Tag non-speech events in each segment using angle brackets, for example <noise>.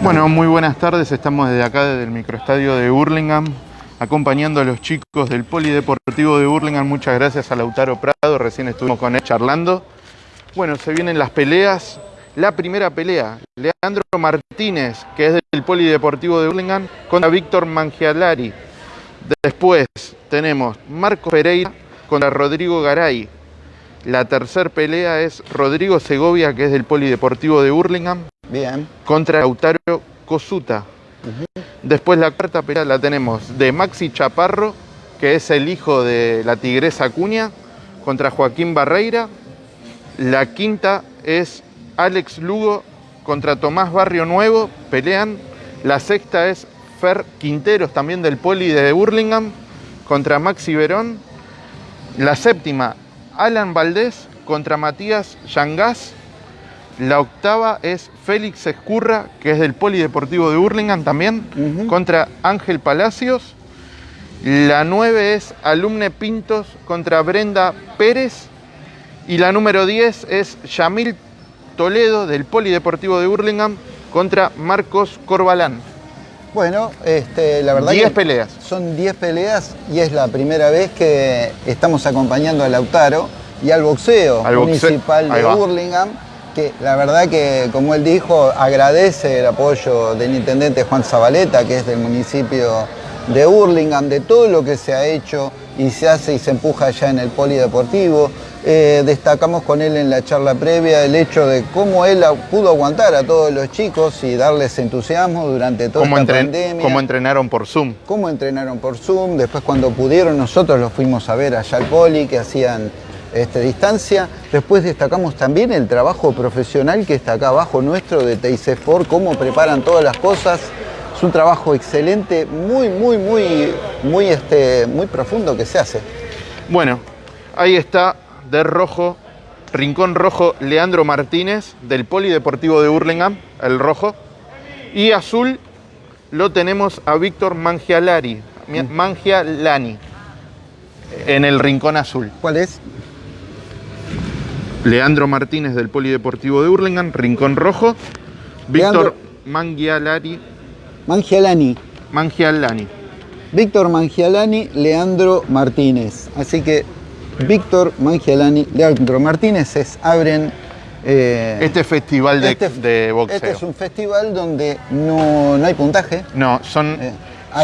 Bueno, muy buenas tardes. Estamos desde acá, desde el microestadio de Burlingame, acompañando a los chicos del Polideportivo de Burlingame. Muchas gracias a Lautaro Prado, recién estuvimos con él charlando. Bueno, se vienen las peleas. La primera pelea, Leandro Martínez, que es del Polideportivo de Burlingame, contra Víctor Mangialari. Después tenemos Marco Pereira contra Rodrigo Garay. La tercera pelea es Rodrigo Segovia, que es del Polideportivo de Burlingame, Bien. contra Lautaro Cosuta. Después la cuarta pelea la tenemos de Maxi Chaparro, que es el hijo de la tigresa Acuña, contra Joaquín Barreira. La quinta es Alex Lugo contra Tomás Barrio Nuevo, pelean. La sexta es Fer Quinteros, también del Poli de Burlingame, contra Maxi Verón. La séptima, Alan Valdés contra Matías Yangás. La octava es Félix Escurra, que es del Polideportivo de Burlingame también, contra Ángel Palacios. La nueve es Alumne Pintos contra Brenda Pérez. Y la número 10 es Yamil Toledo del Polideportivo de Burlingame contra Marcos Corbalán. Bueno, este, la verdad 10 que peleas. son 10 peleas y es la primera vez que estamos acompañando a Lautaro y al boxeo Al municipal de va. Que la verdad que, como él dijo, agradece el apoyo del intendente Juan Zabaleta, que es del municipio de Burlingame, de todo lo que se ha hecho y se hace y se empuja allá en el polideportivo. Eh, destacamos con él en la charla previa el hecho de cómo él pudo aguantar a todos los chicos y darles entusiasmo durante toda entren- pandemia cómo entrenaron por Zoom. cómo entrenaron por Zoom, después cuando pudieron nosotros los fuimos a ver allá al poli que hacían este, distancia, después destacamos también el trabajo profesional que está acá abajo nuestro de TIC4, cómo preparan todas las cosas, es un trabajo excelente, muy, muy, muy, muy, este, muy profundo que se hace. Bueno, ahí está de rojo, Rincón Rojo, Leandro Martínez del Polideportivo de Burlingame, el rojo. Y azul lo tenemos a Víctor Mangialari, Mi- Mangialani, en el Rincón Azul. ¿Cuál es? Leandro Martínez del Polideportivo de Burlingame, Rincón Rojo. Víctor Mangialari, Mangialani. Mangialani. Víctor Mangialani, Leandro Martínez. Así que Víctor Mangialani, Leandro Martínez es, abren eh, Este festival de, Este- de boxeo. Este es un festival donde no, no hay puntaje. No, son, Eh,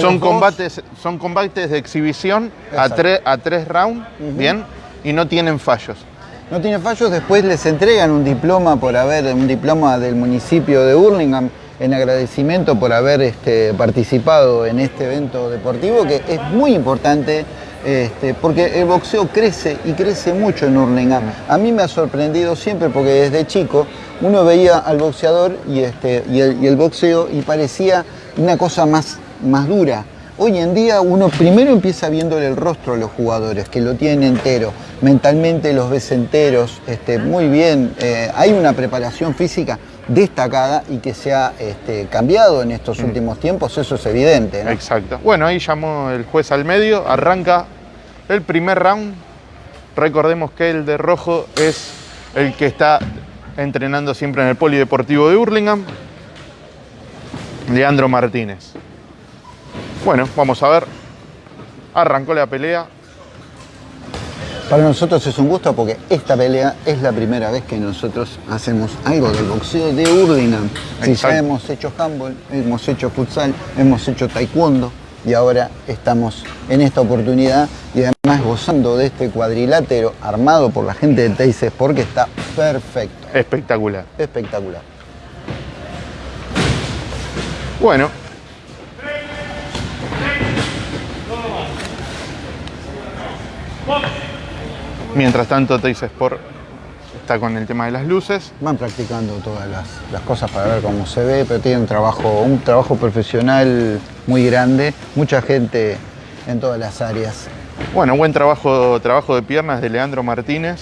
son, dos- combates, son combates de exhibición a, tre- a tres rounds. ¿bien? Y no tienen fallos. No tiene fallos, después les entregan un diploma por haber, un diploma del municipio de Burlingame en agradecimiento por haber este, participado en este evento deportivo que es muy importante este, porque el boxeo crece y crece mucho en Burlingame. A mí me ha sorprendido siempre porque desde chico uno veía al boxeador y, este, el, y el boxeo y parecía una cosa más, más dura. Hoy en día uno primero empieza viéndole el rostro a los jugadores, que lo tienen entero, mentalmente los ves enteros, este, muy bien, eh, hay una preparación física destacada y que se ha este, cambiado en estos últimos tiempos, eso es evidente. ¿no? Exacto. Bueno, ahí llamó el juez al medio, arranca el primer round. Recordemos que el de rojo es el que está entrenando siempre en el Polideportivo de Burlingame. Leandro Martínez. Bueno, vamos a ver. Arrancó la pelea. Para nosotros es un gusto porque esta pelea es la primera vez que nosotros hacemos algo del boxeo de Burlingame. Si ya hemos hecho handball, hemos hecho futsal, hemos hecho taekwondo y ahora estamos en esta oportunidad y además gozando de este cuadrilátero armado por la gente de TIC Sport que está perfecto, Espectacular. espectacular. Bueno. Mientras tanto, Teis Sport está con el tema de las luces. Van practicando todas las, las cosas para ver cómo se ve, pero tiene un trabajo, un trabajo profesional muy grande, mucha gente en todas las áreas. Bueno, buen trabajo, trabajo de piernas de Leandro Martínez.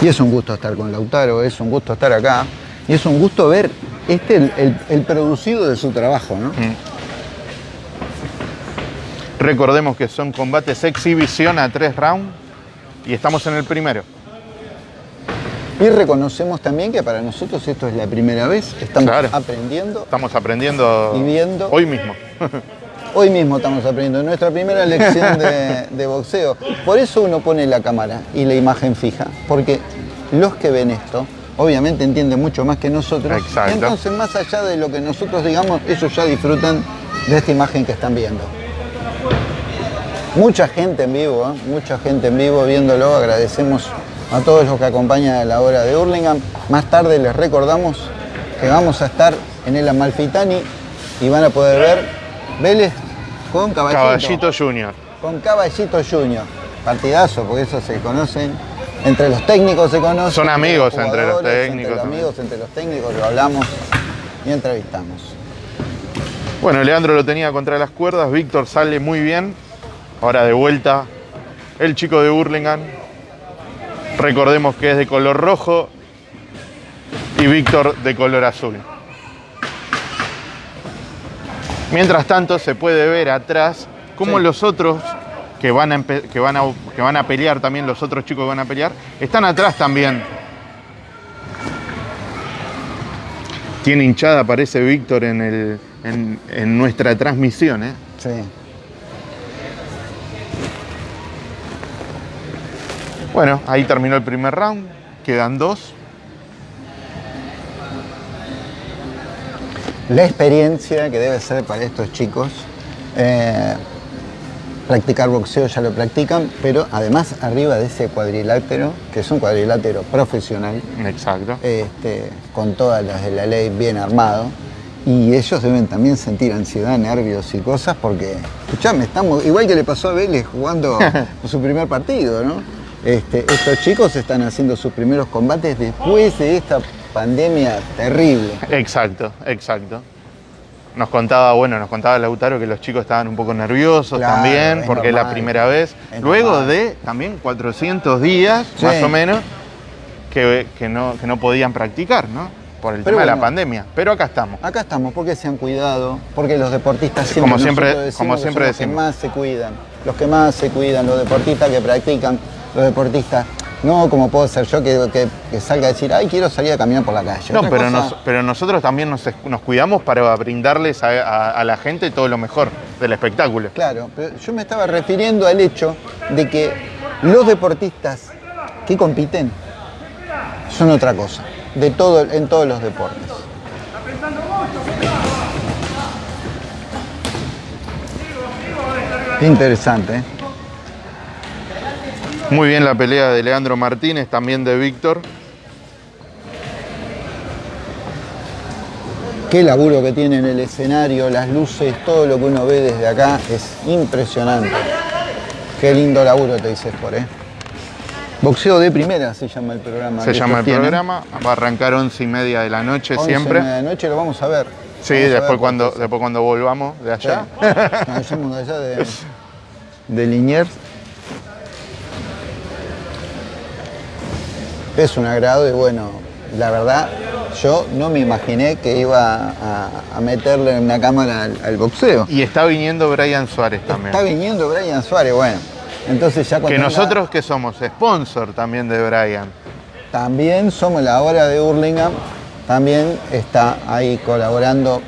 Y es un gusto estar con Lautaro, es un gusto estar acá. Y es un gusto ver este el, el- el producido de su trabajo, ¿no? Mm. Recordemos que son combates exhibición a tres rounds y estamos en el primero. Y reconocemos también que para nosotros esto es la primera vez, estamos Claro. aprendiendo Estamos aprendiendo y viendo. hoy mismo. <laughs> Hoy mismo estamos aprendiendo nuestra primera lección de, de boxeo. Por eso uno pone la cámara y la imagen fija, porque los que ven esto obviamente entienden mucho más que nosotros. Exacto. Entonces, más allá de lo que nosotros digamos, ellos ya disfrutan de esta imagen que están viendo. Mucha gente en vivo, ¿eh? mucha gente en vivo viéndolo. Agradecemos a todos los que acompañan a la hora de Hurlingham. Más tarde les recordamos que vamos a estar en el Amalfitani y van a poder ver Vélez con Caballito. Caballito Junior. Con Caballito Junior. Partidazo, porque eso se conocen. Entre los técnicos se conocen. Son amigos entre los técnicos Entre los amigos, entre los técnicos, lo hablamos y entrevistamos. Bueno, Leandro lo tenía contra las cuerdas, Víctor sale muy bien. Ahora de vuelta, el chico de Burlingame. Recordemos que es de color rojo y Víctor de color azul. Mientras tanto, se puede ver atrás cómo Sí. los otros que van, a, que, van a, que van a pelear, también los otros chicos que van a pelear, están atrás también. Tiene hinchada, parece Víctor en, el, en, en nuestra transmisión. ¿eh? Sí. Bueno, ahí terminó el primer round, quedan dos. La experiencia que debe ser para estos chicos, eh, practicar boxeo ya lo practican, pero además arriba de ese cuadrilátero, que es un cuadrilátero profesional, Exacto. este, con todas las de la ley bien armado. Y ellos deben también sentir ansiedad, nervios y cosas porque, escuchame, estamos, igual que le pasó a Vélez jugando <laughs> su primer partido, ¿no? Este, estos chicos están haciendo sus primeros combates después de esta pandemia terrible. Exacto, exacto. Nos contaba, bueno, nos contaba Lautaro que los chicos estaban un poco nerviosos Claro, también, porque es la primera vez. Luego normal. de también 400 días, Sí. más o menos, que, que no, que no podían practicar, ¿no? Por el Pero tema de la pandemia. Pero acá estamos. Acá estamos porque se han cuidado, porque los deportistas siempre, Como siempre- decimos como siempre son los decimos. que más se cuidan, los que más se cuidan, los deportistas que practican, los deportistas, no como puedo ser yo que, que- que salga a decir, ay, quiero salir a caminar por la calle. No, Otra pero, cosa- nos- pero nosotros también nos, nos cuidamos para brindarles a, a- a la gente todo lo mejor del espectáculo. Claro, pero yo me estaba refiriendo al hecho de que los deportistas que compiten son otra cosa, de todo, en todos los deportes. Interesante, ¿eh? Muy bien la pelea de Leandro Martínez, también de Víctor. Qué laburo que tiene en el escenario, las luces, todo lo que uno ve desde acá es impresionante. Qué lindo laburo te dices por, ¿eh? Boxeo de primera se llama el programa. Se llama el tienen. programa. Va a arrancar once y media de la noche 11 siempre. de la noche lo vamos a ver. Sí, Vamos a ver después cuando, después cuando volvamos de Sí. allá. Nos vayamos de allá de, de Liniers. Es un agrado y bueno, la verdad, yo no me imaginé que iba a, a meterle una cámara al, al boxeo. Y está viniendo Brian Suárez también. Está viniendo Brian Suárez, bueno. Entonces ya Que nosotros que somos sponsor también de Brian. también somos la hora de Hurlingham, también está ahí colaborando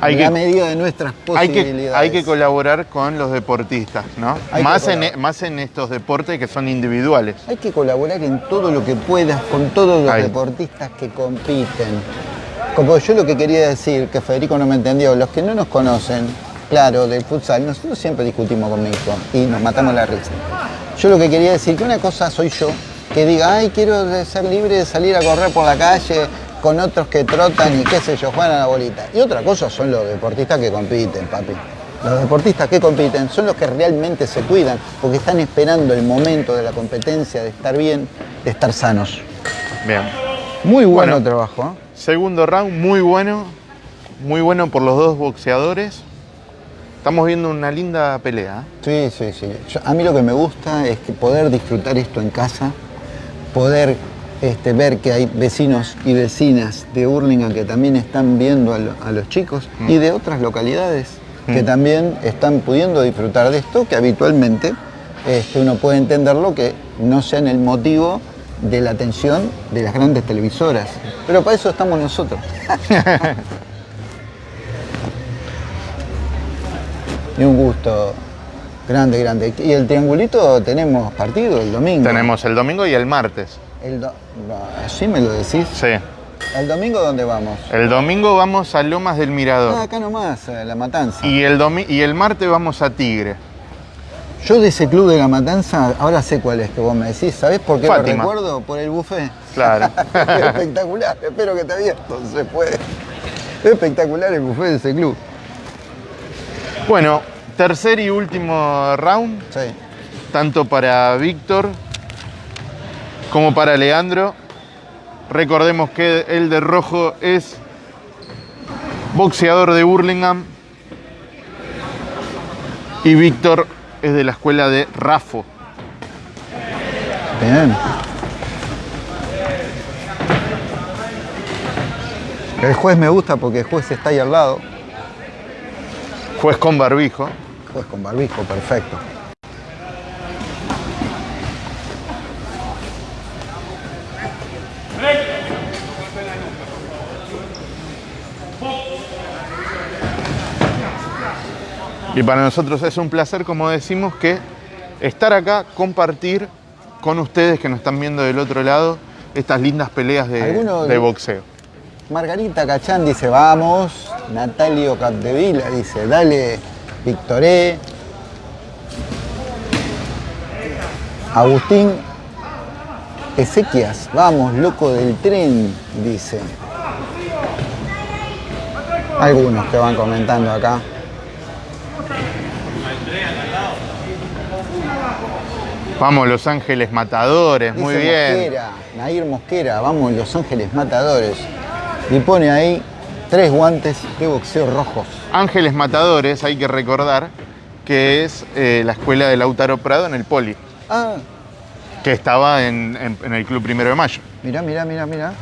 Hay en que- la medida de nuestras Hay que, posibilidades. hay que colaborar con los deportistas, ¿no? Hay Más en, colaborar. más en estos deportes que son individuales. Hay que colaborar en todo lo que puedas con todos los Ahí. deportistas que compiten. Como yo lo que quería decir, que Federico no me entendió, los que no nos conocen, claro, del futsal, nosotros siempre discutimos con mi hijo y nos matamos la risa. Yo lo que quería decir, que una cosa soy yo, que diga, ay, quiero ser libre de salir a correr por la calle con otros que trotan y qué sé yo, juegan a la bolita. Y otra cosa son los deportistas que compiten, papi. Los deportistas que compiten son los que realmente se cuidan, porque están esperando el momento de la competencia, de estar bien, de estar sanos. Bien. Muy bueno, Bueno. trabajo. ¿eh? Segundo round, muy bueno. Muy bueno por los dos boxeadores. Estamos viendo una linda pelea. ¿eh? Sí, sí, sí. Yo- a mí lo que me gusta es que poder disfrutar esto en casa, poder este, ver que hay vecinos y vecinas de Hurlingham que también están viendo a, lo- a los chicos y de otras localidades que Mm. también están pudiendo disfrutar de esto, que habitualmente este, uno puede entenderlo que no sean el motivo de la atención de las grandes televisoras. Pero para eso estamos nosotros. <laughs> y un gusto grande, grande. Y el triangulito tenemos partido el domingo. Tenemos el domingo y el martes. El do- ¿Así me lo decís? Sí. ¿El domingo dónde vamos? El domingo vamos a Lomas del Ah, Mirador. acá nomás, a La Matanza. Y el, domi- y el martes vamos a Tigre. Yo de ese club de La Matanza, ahora sé cuál es que vos me decís. ¿Sabés por qué Fátima. lo recuerdo? Por el buffet. Claro. <laughs> Espectacular, espero que te abierto, se puede. Espectacular el buffet de ese club. Bueno, tercer y último round, Sí. tanto para Víctor como para Leandro. Recordemos que el de rojo es boxeador de Burlingame y Víctor es de la escuela de Rafo. Bien. El juez me gusta porque el juez está ahí al lado. Juez con barbijo. Juez con barbijo, perfecto. Y para nosotros es un placer, como decimos, que estar acá, compartir con ustedes que nos están viendo del otro lado estas lindas peleas de, ¿Alguno de de- boxeo. Margarita Cachán dice vamos. Natalio Capdevila dice dale Victoré. Agustín Ezequias, vamos, loco del tren, dice. Algunos que van comentando acá. Vamos, Los Ángeles Matadores, muy bien. Mosquera, Nair Mosquera, vamos, Los Ángeles Matadores. Y pone ahí tres guantes de boxeo rojos. Ángeles Matadores, hay que recordar que es eh, la escuela de Lautaro Prado en el Poli, Ah, que estaba en, en- en el Club Primero de Mayo. mirá, mirá, mirá, mirá.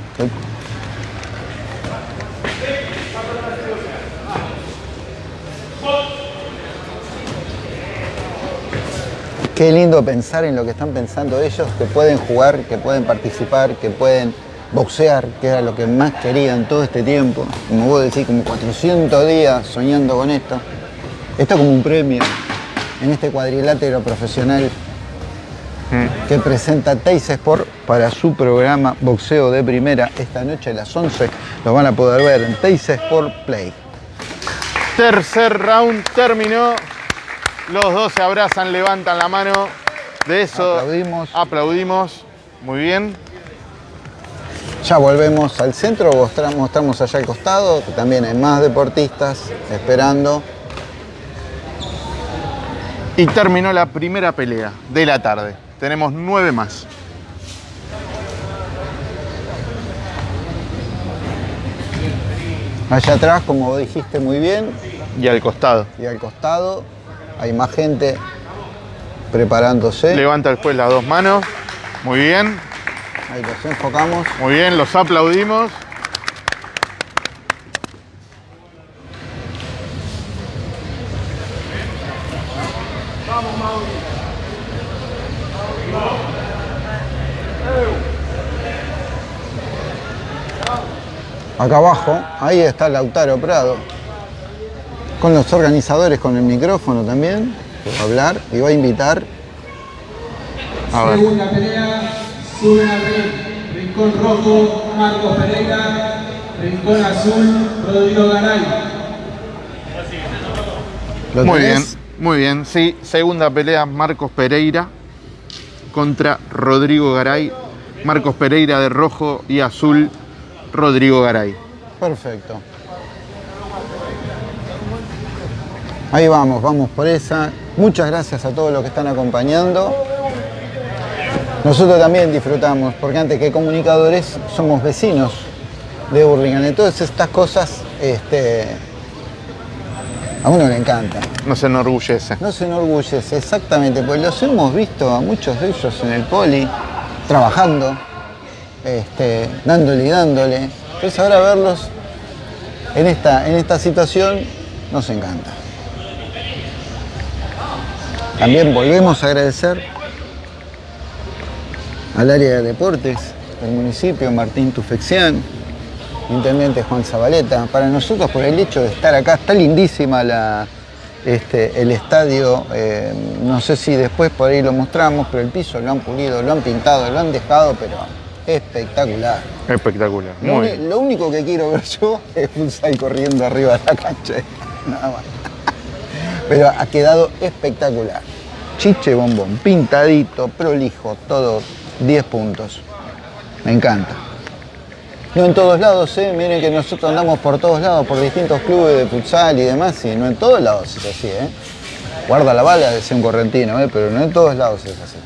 Qué lindo pensar en lo que están pensando ellos, que pueden jugar, que pueden participar, que pueden boxear, que era lo que más querían todo este tiempo. Como vos decís, como 400 días soñando con esto. Esto como un premio en este cuadrilátero profesional que presenta Teis Sport para su programa Boxeo de Primera esta noche a las 11. Lo van a poder ver en Teis Sport Play. Tercer round terminó. Los dos se abrazan, levantan la mano. De eso Aplaudimos. aplaudimos. Muy bien. Ya volvemos al centro, mostramos, allá al costado, que también hay más deportistas esperando. Y terminó la primera pelea de la tarde. Tenemos nueve más. Allá atrás, como dijiste muy bien, Y al costado. y al costado hay más gente preparándose. Levanta el juez las dos manos. Muy bien. Ahí los enfocamos. Muy bien, los aplaudimos. Acá abajo, ahí está Lautaro Prado. Con los organizadores con el micrófono también, que va a hablar y va a invitar. A ver. Segunda pelea, suben al ring. Rincón rojo, Marcos Pereira. Rincón azul, Rodrigo Garay. ¿Lo Muy bien, muy bien. Sí, segunda pelea, Marcos Pereira contra Rodrigo Garay. Marcos Pereira de rojo y azul, Rodrigo Garay. Perfecto. Ahí vamos, vamos por esa. Muchas gracias a todos los que están acompañando. Nosotros también disfrutamos, porque antes que comunicadores somos vecinos de Burlingame. Entonces estas cosas este, a uno le encanta. Nos enorgullece. No se enorgullece, exactamente, pues los hemos visto a muchos de ellos en el poli, trabajando, este, dándole y dándole. Entonces ahora verlos en esta, en esta situación nos encanta. También volvemos a agradecer al área de deportes del municipio, Martín Tufexián, intendente Juan Zabaleta. Para nosotros, por el hecho de estar acá, está lindísima la, este, el estadio. eh, no sé si después por ahí lo mostramos, pero el piso lo han pulido, lo han pintado, lo han dejado, pero espectacular. Espectacular. Lo, Muy uni- bien. lo único que quiero ver <laughs> yo es futsal corriendo arriba de la cancha. <laughs> Nada más. Pero ha quedado espectacular. Chiche bombón, pintadito, prolijo, todo 10 puntos. Me encanta. No en todos lados, ¿eh? miren que nosotros andamos por todos lados, por distintos clubes de futsal y demás, y no en todos lados es así. ¿eh? Guarda la bala, decía un correntino, ¿eh? pero no en todos lados es así.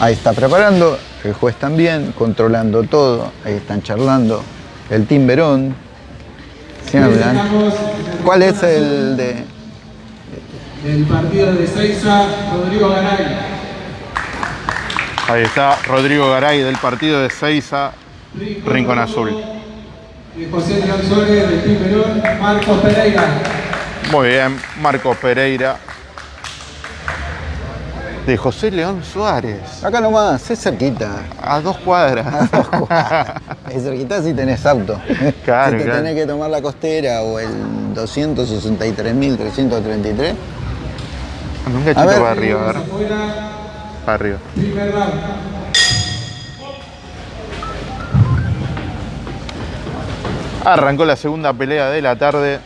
Ahí está preparando, el juez también, controlando todo, ahí están charlando. El ¿se hablan? ¿Cuál es el de...? el partido de Seiza, Rodrigo Garay. Ahí está Rodrigo Garay del partido de Seiza, Rincón Azul. José Suárez, del Team Perón, Marcos Pereira. Muy bien, Marcos Pereira. De José León Suárez. Acá nomás, es cerquita. A dos cuadras. Es cerquita si tenés auto. Claro, si te claro. tenés que tomar la costera o el 263.333. Un A cachito para arriba, a ver. Para arriba. Arrancó la segunda pelea de la tarde.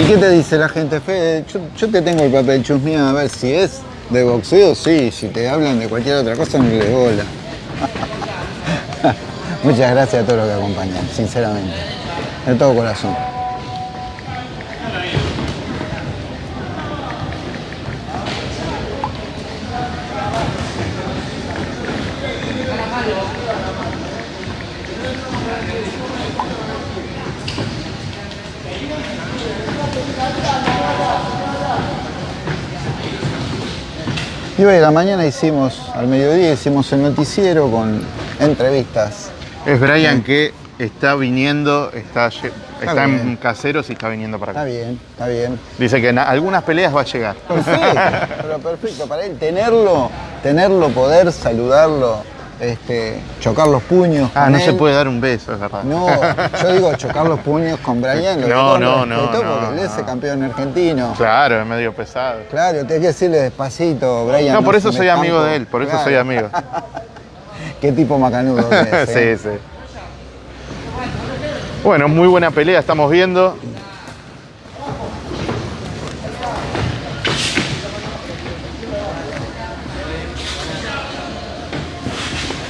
¿Y qué te dice la gente, Fede? Yo, yo te tengo el papel chusmeado a ver si es de boxeo, sí. Si te hablan de cualquier otra cosa, no le bola. <laughs> Muchas gracias a todos los que acompañan, sinceramente. De todo corazón. Y hoy la mañana hicimos, al mediodía hicimos el noticiero con entrevistas. Es Brian que está viniendo, está, está en caseros y está viniendo para Está acá. bien, está bien. Dice que en algunas peleas va a llegar. Perfecto, pero perfecto. Para él tenerlo, tenerlo, poder saludarlo, este, chocar los puños. Ah, con no se puede dar un beso, es verdad. No, yo digo chocar los puños con Brian. lo <laughs> No, no, no, no, Porque él es el campeón argentino. Claro, es medio pesado. Claro, tenés que decirle despacito, Brian. No, por eso soy amigo de él, por eso Claro. soy amigo. <laughs> Qué tipo macanudo <laughs> que es, ¿eh? sí, sí. Bueno, muy buena pelea estamos viendo.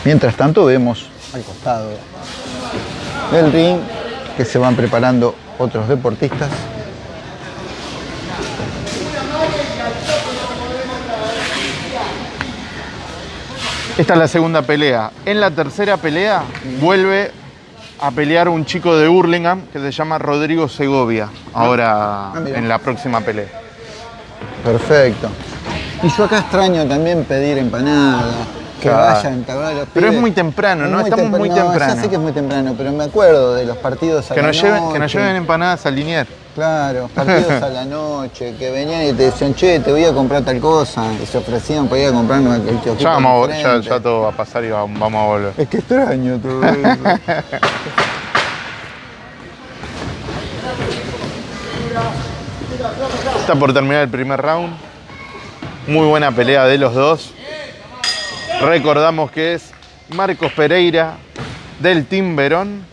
Mientras tanto vemos al costado del ring que se van preparando otros deportistas. Esta es la segunda pelea. En la tercera pelea vuelve a pelear un chico de Hurlingham que se llama Rodrigo Segovia. Ahora Ah, en la próxima pelea. Perfecto. Y yo acá extraño también pedir empanada, que Claro. vayan, te habrá los Pero es pibes. muy temprano, ¿no? Estamos muy no, temprano. Ya sé que es muy temprano, pero me acuerdo de los partidos a Que la nos, lleven, que nos lleven empanadas al Linier. Claro, <laughs> partidos a la noche, que venían y te decían, che, te voy a comprar tal cosa, y se ofrecían para ir a comprarnos el kiosquito Ya, vamos, ya, ya todo va a pasar y vamos, vamos a volver. Es que extraño todo eso. <laughs> Está por terminar el primer round. Muy buena pelea de los dos. Recordamos que es Marcos Pereira del Team Verón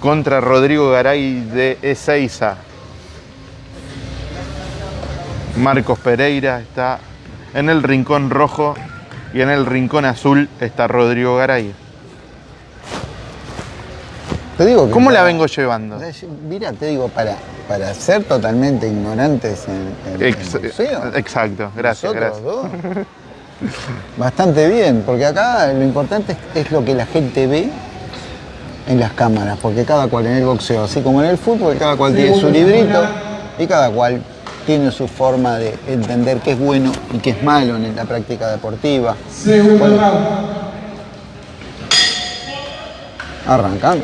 contra Rodrigo Garay de Ezeiza. Marcos Pereira está en el rincón rojo y en el rincón azul está Rodrigo Garay. Te digo que ¿Cómo la vengo llevando? Mira, te digo, para, para ser totalmente ignorantes en, en- en Ex- boxeo, exacto, gracias, gracias. dos, bastante bien, porque acá lo importante es, es lo que la gente ve en las cámaras, porque cada cual en el boxeo, así como en el fútbol, cada cual tiene su librito y cada cual tiene su forma de entender qué es bueno y qué es malo en la práctica deportiva. Segundo Bueno. round. Arrancan.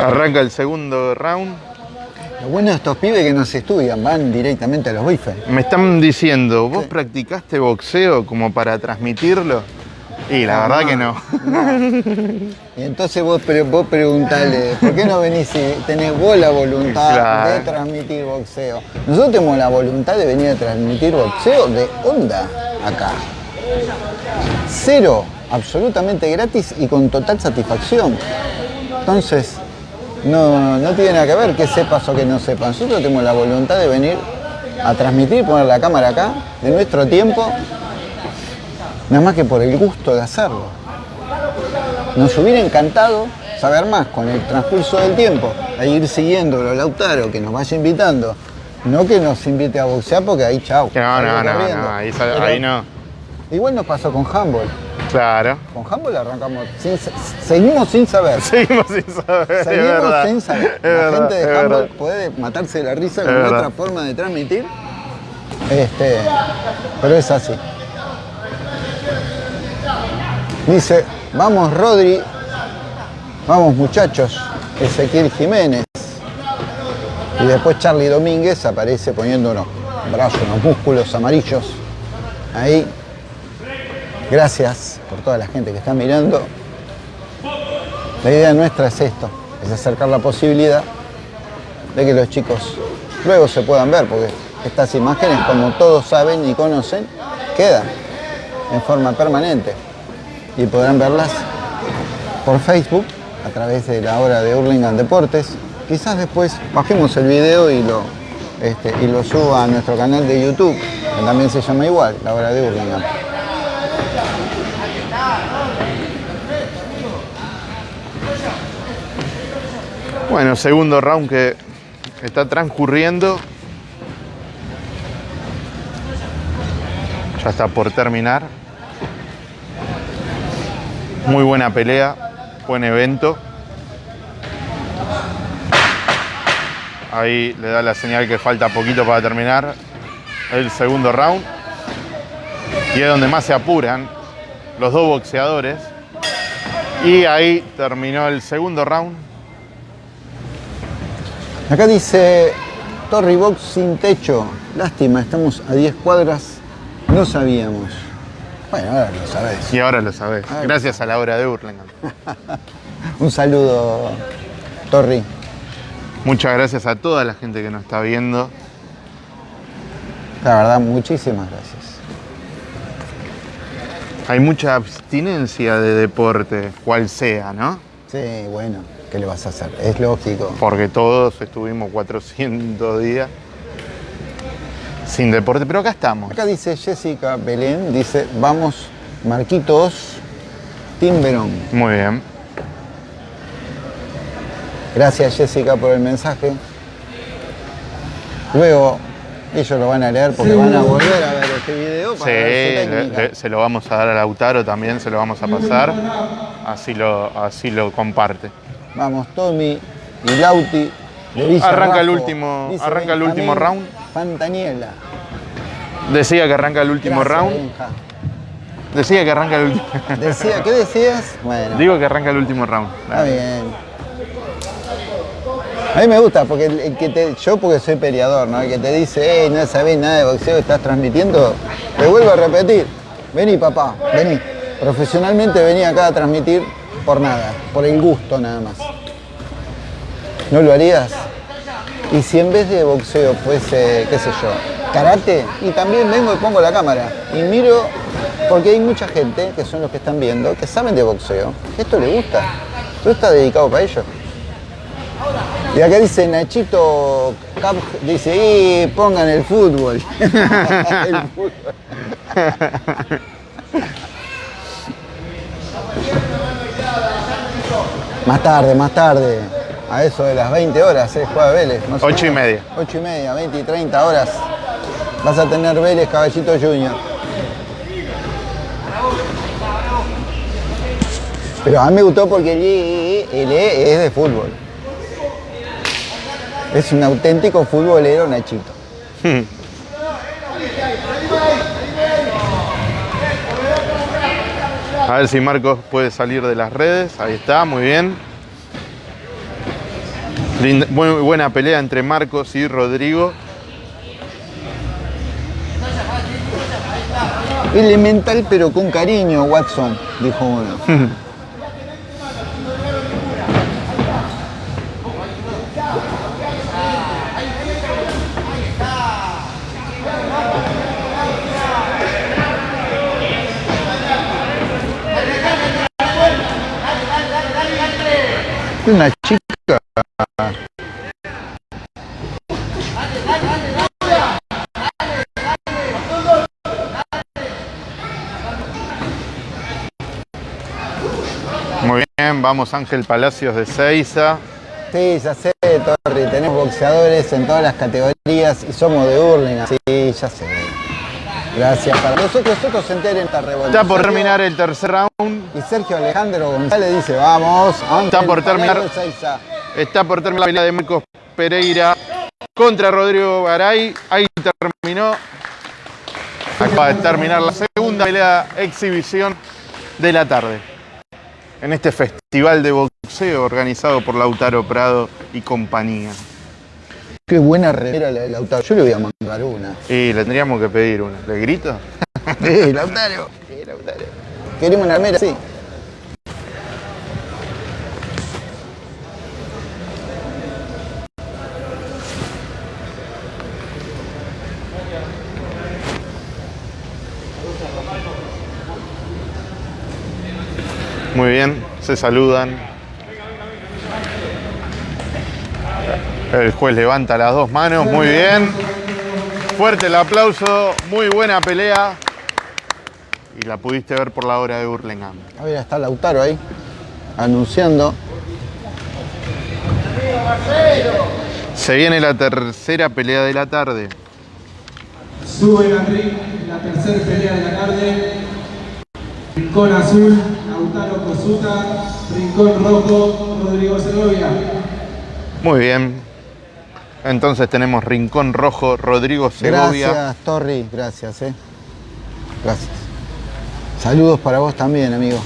Arranca el segundo round. Lo bueno de estos pibes que no se estudian, van directamente a los bifes. Me están diciendo, ¿vos practicaste boxeo como para transmitirlo? Y la verdad que no. Y entonces vos, pre- vos preguntale, ¿por qué no venís si tenés vos la voluntad Claro. de transmitir boxeo? Nosotros tenemos la voluntad de venir a transmitir boxeo de onda acá. Cero, absolutamente gratis y con total satisfacción. Entonces, no, no tiene nada que ver que sepas o que no sepas. Nosotros tenemos la voluntad de venir a transmitir, poner la cámara acá, de nuestro tiempo, nada más que por el gusto de hacerlo. Nos hubiera encantado saber más con el transcurso del tiempo, a ir siguiéndolo a Lautaro, que nos vaya invitando. No que nos invite a boxear porque ahí chau. No, no, no, ahí, ahí no. Igual nos pasó con handball. Claro. Con handball arrancamos, sin seguimos sin saber. <laughs> Seguimos sin saber, Seguimos sin saber. La verdad, gente de handball verdad. puede matarse de la risa Es con verdad. nuestra forma de transmitir. Este, pero es así. Dice, vamos Rodri, vamos muchachos, Ezequiel Jiménez. Y después Charlie Domínguez aparece poniendo unos brazos, unos músculos amarillos. Ahí. Gracias por toda la gente que está mirando. La idea nuestra es esto, es acercar la posibilidad de que los chicos luego se puedan ver, porque estas imágenes, como todos saben y conocen, quedan en forma permanente y podrán verlas por Facebook a través de la hora de Hurlingham Deportes. Quizás después bajemos el video y lo, este, y lo suba a nuestro canal de YouTube, que también se llama igual, la hora de Hurlingham. Bueno, segundo round que está transcurriendo. Ya está por terminar. Muy buena pelea, buen evento. Ahí le da la señal que falta poquito para terminar el segundo round. Y es donde más se apuran los dos boxeadores. Y ahí terminó el segundo round. Acá dice Torri Box sin techo. Lástima, estamos a 10 cuadras. No sabíamos. Bueno, ahora lo sabés. Y ahora lo sabés. Gracias a la hora de Hurlingham. <laughs> Un saludo, Torri. Muchas gracias a toda la gente que nos está viendo. La verdad, muchísimas gracias. Hay mucha abstinencia de deporte, cual sea, ¿no? Sí, bueno, ¿qué le vas a hacer? Es lógico. Porque todos estuvimos 400 días sin deporte, pero acá estamos. Acá dice Jessica Belén, dice, vamos, Marquitos, Timberón. Muy bien. Gracias Jessica por el mensaje. Luego ellos lo van a leer porque van a volver a ver este video Sí, para ver su le- técnica. le- se lo vamos a dar a Lautaro también, se lo vamos a pasar. Así lo, así lo comparte. Vamos, Tommy y Lauti de Villa Arranca el último- arranca el Benjamín último round. Fantaniela. Decía que arranca el último Gracias, round. Benja. Decía que arranca el último. <laughs> Decía, ¿qué decías? Bueno, Digo que arranca el último round. está bien. A mí me gusta porque el, el que te, yo porque soy peleador, ¿no? El que te dice, hey, no sabés nada de boxeo, estás transmitiendo, te vuelvo a repetir. Vení papá, vení. Profesionalmente vení acá a transmitir por nada, por el gusto nada más. ¿No lo harías? Y si en vez de boxeo fuese, qué sé yo, karate, y también vengo y pongo la cámara y miro, porque hay mucha gente, que son los que están viendo, que saben de boxeo, esto le gusta, esto está dedicado para ellos. Y acá dice Nachito Cap, dice, y pongan el fútbol. <laughs> El fútbol. <laughs> Más tarde, más tarde. A eso de las 20 horas, ¿eh? Juega Vélez. más o Ocho y menos. media. 8 y media, 20 y 30 horas. Vas a tener Vélez Caballito Junior. Pero a mí me gustó porque el E, el E es de fútbol. Es un auténtico futbolero Nachito. A ver si Marcos puede salir de las redes. Ahí está, muy bien. Muy buena pelea entre Marcos y Rodrigo. Elemental pero con cariño, Watson, dijo uno. <laughs> Una chica. Muy bien, vamos Ángel Palacios de Seiza. Sí, ya sé, Torri, tenemos boxeadores en todas las categorías y somos de Hurlingham. Sí, ya sé. Gracias. Para nosotros, nosotros se enteren esta revolución. Está por terminar el tercer round. Y Sergio Alejandro González dice, vamos. Está por terminar. Está por terminar la pelea de Marcos Pereira contra Rodrigo Garay. Ahí terminó. Acaba de terminar la segunda pelea exhibición de la tarde. En este festival de boxeo organizado por Lautaro Prado y compañía. Qué buena remera la de Lautaro. Yo le voy a mandar una. Y le tendríamos que pedir una. ¿Le grito? <laughs> Sí, Lautaro. Sí, Lautaro. Queremos una remera, sí. Muy bien, se saludan. El juez levanta las dos manos, muy bien. Fuerte el aplauso, muy buena pelea. Y la pudiste ver por la hora de Burlingame. A ver, está Lautaro ahí, anunciando. Se viene la tercera pelea de la tarde. Sube ring la tercera pelea de la tarde. Rincón azul, Lautaro Cosuta. Rincón rojo, Rodrigo Segovia. Muy bien. Entonces tenemos Rincón Rojo, Rodrigo Segovia. Gracias, Torri. Gracias, eh. Gracias. Saludos para vos también, amigo.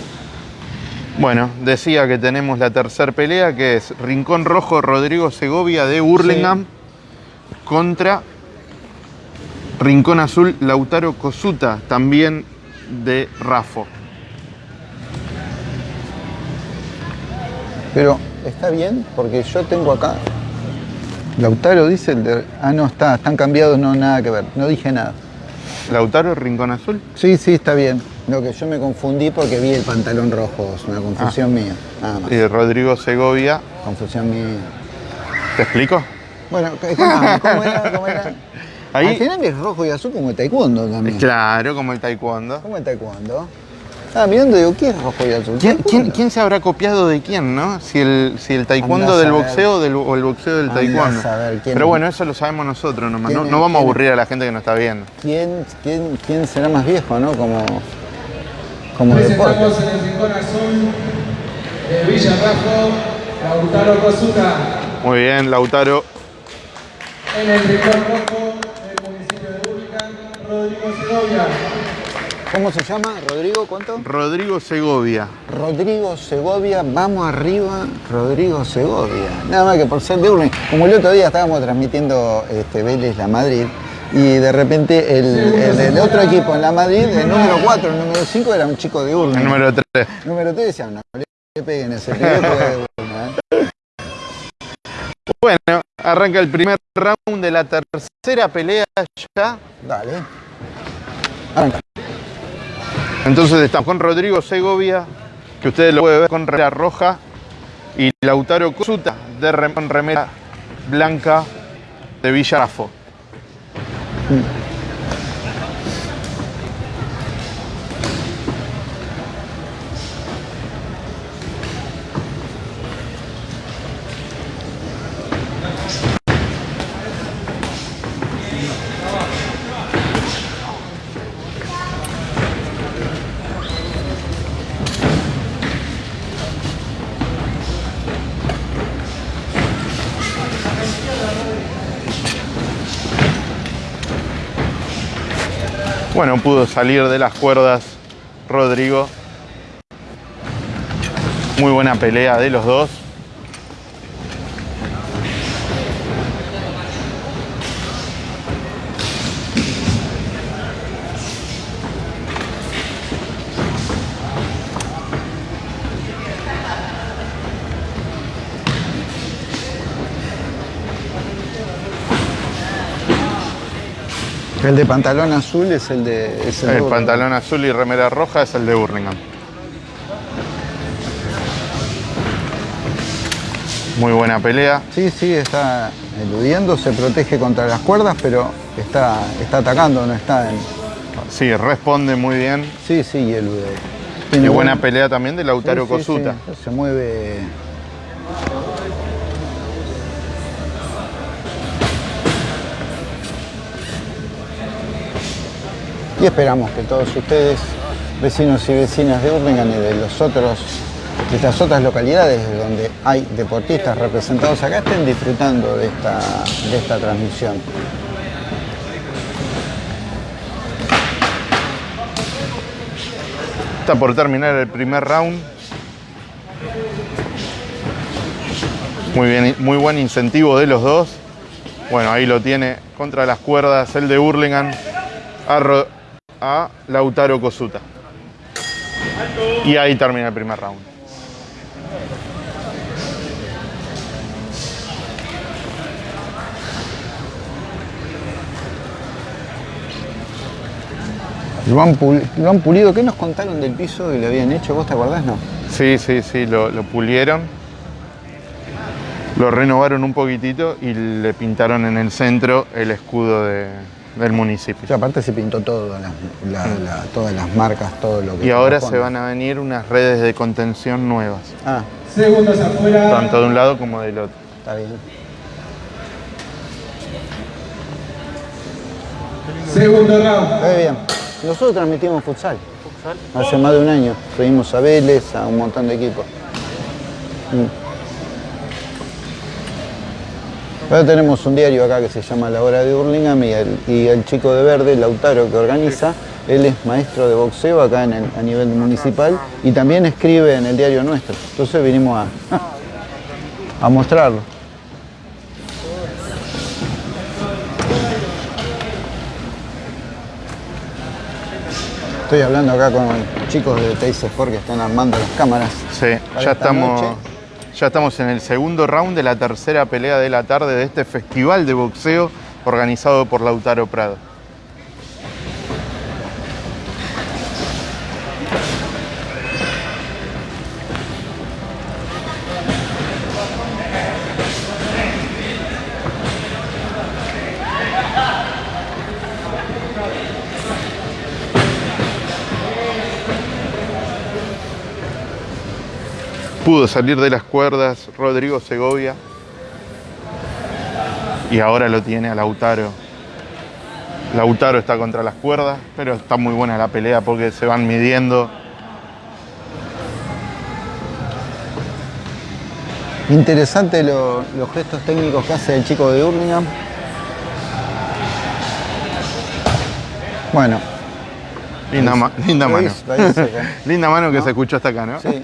Bueno, decía que tenemos la tercera pelea, que es Rincón Rojo, Rodrigo Segovia de Burlingame contra Rincón Azul, Lautaro Cosuta, también de Rafo. Pero, ¿está bien? Porque yo tengo acá. Lautaro dice el de. Ah, no, está, están cambiados, no, nada que ver. No dije nada. ¿Lautaro Rincón Azul? Sí, sí, está bien. Lo que yo me confundí porque vi el pantalón rojo, es una confusión mía. Nada más. Y Rodrigo Segovia. Confusión mía. ¿Te explico? Bueno, ¿cómo era? ¿Cómo era? <laughs> Ahí- Al final es rojo y azul como el taekwondo también. Claro, como el taekwondo. ¿Cómo el taekwondo? Ah, mirando digo, ¿qué es rojo y azul? ¿Quién, quién- quién se habrá copiado de quién, no? Si el, si el taekwondo del boxeo del- o el boxeo del taekwondo. saber quién- Pero bueno, eso lo sabemos nosotros nomás. No, ¿Quién no vamos a aburrir a la gente que nos está viendo. ¿Quién, quién, quién será más viejo, no? Como, como deporte. Presentamos en el Rincón azul de Villa Rajo, Lautaro Cosuta. Muy bien, Lautaro. En el Rincón rojo del municipio de Burlingame, Rodrigo Segovia. ¿Cómo se llama? ¿Rodrigo? ¿Cuánto? Rodrigo Segovia. Rodrigo Segovia, vamos arriba, Rodrigo Segovia. Nada más que por ser de Urne. Como el otro día estábamos transmitiendo este, Vélez La Madrid y de repente el, el- el otro equipo en La Madrid, el número 4, el número 5 era un chico de Urne. El número 3. número 3 decían, no le peguen ese de Urne, ¿eh? Bueno, arranca el primer round de la tercera pelea ya. Dale. Arranca. Entonces estamos con Rodrigo Segovia, que ustedes lo pueden ver con remera roja, y Lautaro Cosuta de remera blanca de Villarafo. Bueno, pudo salir de las cuerdas Rodrigo. Muy buena pelea de los dos. El de pantalón azul es el de... es El pantalón azul y remera roja es el de Burlingame. Muy buena pelea. Sí, sí, está eludiendo, se protege contra las cuerdas, pero está, está atacando, no está en... Sí, responde muy bien. Sí, sí, y elude. Y Tiene buena buen- pelea también de Lautaro Sí, sí, Cosuta. sí, Se mueve. Esperamos que todos ustedes, vecinos y vecinas de Urlingan y de los otros, de estas otras localidades donde hay deportistas representados acá, estén disfrutando de esta, de esta transmisión. Está por terminar el primer round. Muy bien, muy buen incentivo de los dos. Bueno, ahí lo tiene contra las cuerdas el de Burlingame a, Ro- a Lautaro Cosuta. Y ahí termina el primer round. Lo han, pul- lo han pulido. ¿Qué nos contaron del piso que le habían hecho? ¿Vos te acordás? No. Sí, sí, sí, lo, lo pulieron. Lo renovaron un poquitito y le pintaron en el centro el escudo de- del municipio. Y aparte se pintó todo, la- la- la- todas las marcas, todo lo que Y ahora se van a venir unas redes de contención nuevas, Ah, Segundos afuera. tanto de un lado como del otro. está bien. Segundo round. Muy bien. Nosotros transmitimos futsal. Hace más de un año. Fuimos a Vélez, a un montón de equipos. Mm. Ahora tenemos un diario acá que se llama La Hora de Burlingame y el, y el chico de verde, Lautaro, que organiza, él es maestro de boxeo acá en el- a nivel municipal y también escribe en el diario nuestro. Entonces vinimos a, <laughs> a mostrarlo. Estoy hablando acá con chicos de Teis Sport que están armando las cámaras. Sí, ya esta estamos, noche. Ya estamos en el segundo round de la tercera pelea de la tarde de este festival de boxeo organizado por Lautaro Prado. Pudo salir de las cuerdas Rodrigo Segovia y ahora lo tiene a Lautaro. Lautaro está contra las cuerdas, pero está muy buena la pelea porque se van midiendo. Interesante lo- los gestos técnicos que hace el chico de Burlingame. Bueno, Linda, ma- linda lo mano. hizo, <laughs> linda mano que se escuchó hasta acá, ¿no? sí. <laughs>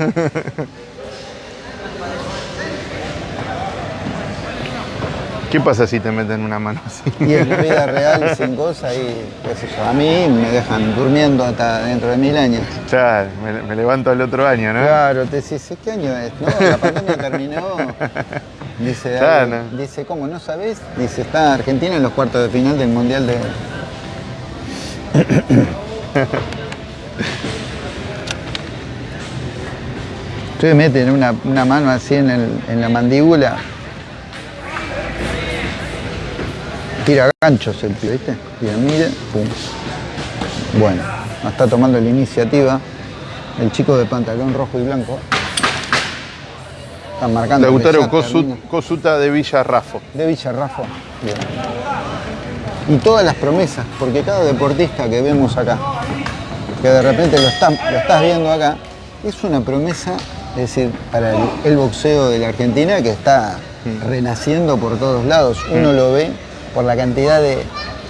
¿Qué pasa si te meten una mano así? Y en la vida real sin cosas y qué sé yo. A mí me dejan durmiendo hasta dentro de mil años. Claro, me, me levanto el otro año, ¿no? Claro, te decís, ¿qué año es? No, la pandemia terminó. <laughs> Dice, dice, ¿cómo no sabés? Dice, está Argentina en los cuartos de final del Mundial de... <laughs> Ustedes meten una, una mano así en, el- en la mandíbula. Tira ganchos el pibe, ¿viste? Tira, mire, pum. Bueno, está tomando la iniciativa el chico de pantalón rojo y blanco. Están marcando. Lautaro. Cosuta de Villarrafo. De Villarrafo. Bien. Y todas las promesas, porque cada deportista que vemos acá, que de repente lo, está- lo estás viendo acá, es una promesa, es decir, para el, el boxeo de la Argentina que está renaciendo por todos lados. Uno lo ve por la cantidad de,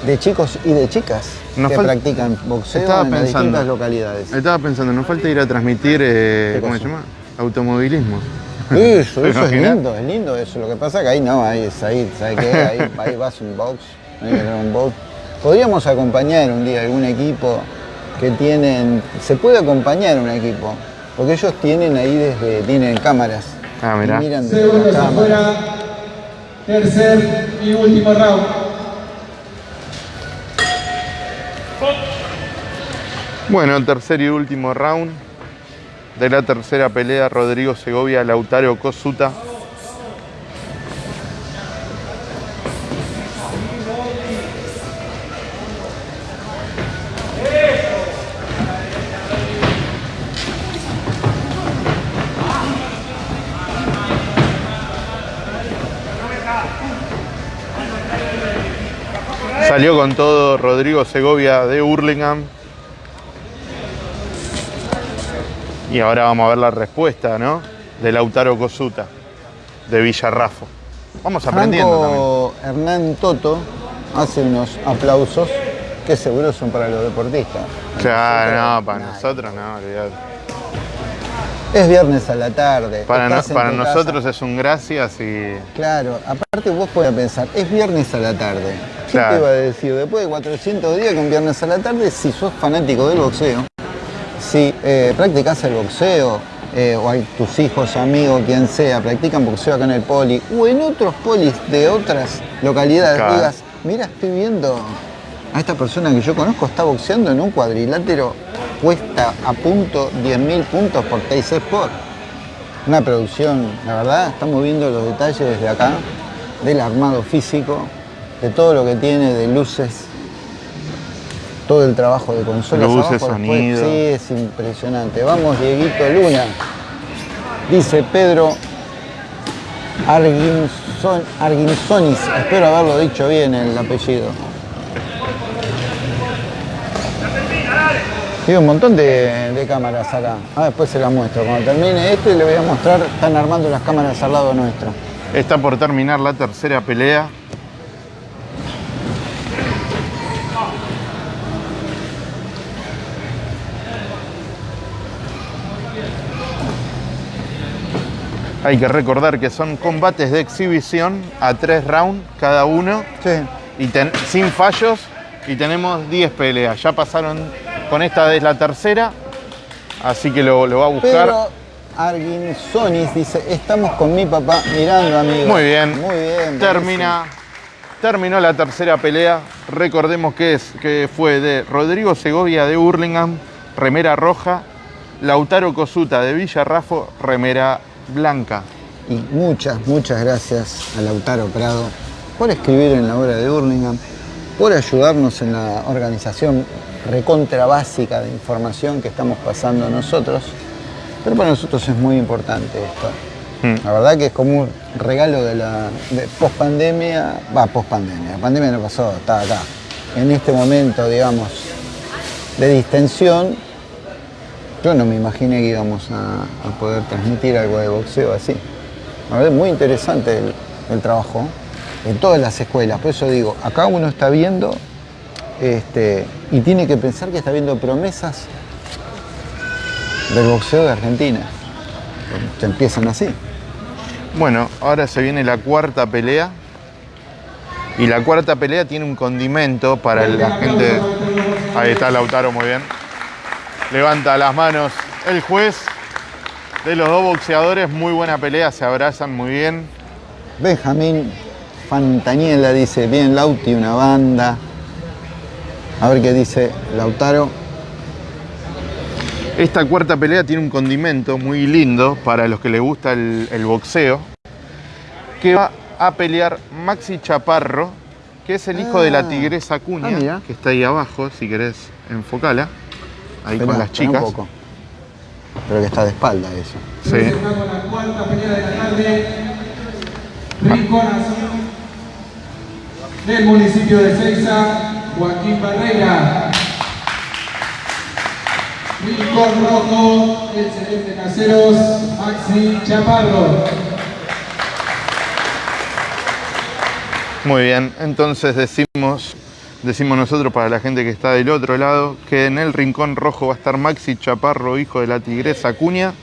de chicos y de chicas Nos que practican boxeo Estaba en las distintas localidades. Estaba pensando, nos falta ir a transmitir, eh, ¿Qué ¿cómo se llama? Automovilismo. Eso, ¿Te <laughs> eso es lindo, es lindo eso. Lo que pasa es que ahí no, ahí es ahí, ¿sabes qué? Ahí, <laughs> ahí vas un box, tener un box. Podríamos acompañar un día algún equipo que tienen, se puede acompañar un equipo, porque ellos tienen ahí desde, tienen cámaras. Ah, y mirá. miran desde las cámaras. Tercer y último round. Bueno, tercer y último round de la tercera pelea, Rodrigo Segovia, Lautaro Cosuta. Salió con todo Rodrigo Segovia de Hurlingham. Y ahora vamos a ver la respuesta, ¿no? De Lautaro Cosuta, de Villarrafo. Vamos aprendiendo Franco Hernán Toto hace unos aplausos que seguro son para los deportistas. también. Claro, no, para nosotros no, olvidate. Es viernes a la tarde. Para, no- nosotros casa. es un gracias y Claro, aparte vos podés pensar, es viernes a la tarde. ¿Qué Claro. te iba a decir? Después de 400 días con viernes a la tarde, si sos fanático del boxeo, si eh, practicás el boxeo, eh, o hay tus hijos, amigos, quien sea, practican boxeo acá en el poli, o en otros polis de otras localidades, Claro. digas, mira, estoy viendo a esta persona que yo conozco, está boxeando en un cuadrilátero, cuesta a punto 10 mil puntos por Teis Sport. Una producción, la verdad, estamos viendo los detalles desde acá, del armado físico, de todo lo que tiene, de luces, todo el trabajo de consolas. Luces, abajo, después, sonido. sí, es impresionante. Vamos, Dieguito Luna. Dice Pedro Arguinson, Arguinsonis, espero haberlo dicho bien el apellido. Tiene un montón de, de cámaras acá. Ah, después se las muestro. Cuando termine este le voy a mostrar, están armando las cámaras al lado nuestro. está por terminar la tercera pelea. Hay que recordar que son combates de exhibición a tres rounds cada uno Sí. y ten- sin fallos y tenemos 10 peleas. Ya pasaron con esta es la tercera, así que lo, lo va a buscar. Pedro Arguinsonis dice, estamos con mi papá mirando, amigo. Muy bien. Muy bien. Termina, terminó la tercera pelea. Recordemos que, es, que fue de Rodrigo Segovia de Hurlingham, remera roja, Lautaro Cosuta de Villarrafo, remera blanca. Y muchas, muchas gracias a Lautaro Prado por escribir en la obra de Hurlingham, por ayudarnos en la organización recontra básica de información que estamos pasando nosotros. Pero para nosotros es muy importante esto. Mm. La verdad que es como un regalo de la de post pandemia, va, post pandemia, la pandemia no pasó, está acá. En este momento, digamos, de distensión, yo no me imaginé que íbamos a, poder transmitir algo de boxeo así. La verdad es muy interesante el, el trabajo en todas las escuelas. Por eso digo, acá uno está viendo este, y tiene que pensar que está viendo promesas del boxeo de Argentina. Se empiezan así. Bueno, ahora se viene la cuarta pelea. Y la cuarta pelea tiene un condimento para la gente. Ahí está Lautaro, muy bien. Levanta las manos el juez de los dos boxeadores. Muy buena pelea, se abrazan muy bien. Benjamín Fantaniela dice, bien Lauti, una banda. A ver qué dice Lautaro. Esta cuarta pelea tiene un condimento muy lindo para los que les gusta el, el boxeo. Que va a pelear Maxi Chaparro, que es el hijo de la Ah. tigresa Ah, Cuña, mira. que está ahí abajo, si querés enfocala. Ahí con las esperá un chicas. poco. Pero que está de espalda eso. Sí. Terminamos con la cuarta pelea de la tarde. Rincón Azul del municipio de Seiza, Joaquín Barreira. Rincón Rojo, el Celeste Caseros, Maxi Chaparro. Muy bien, entonces decimos, decimos nosotros para la gente que está del otro lado que en el rincón rojo va a estar Maxi Chaparro, hijo de la tigresa Acuña,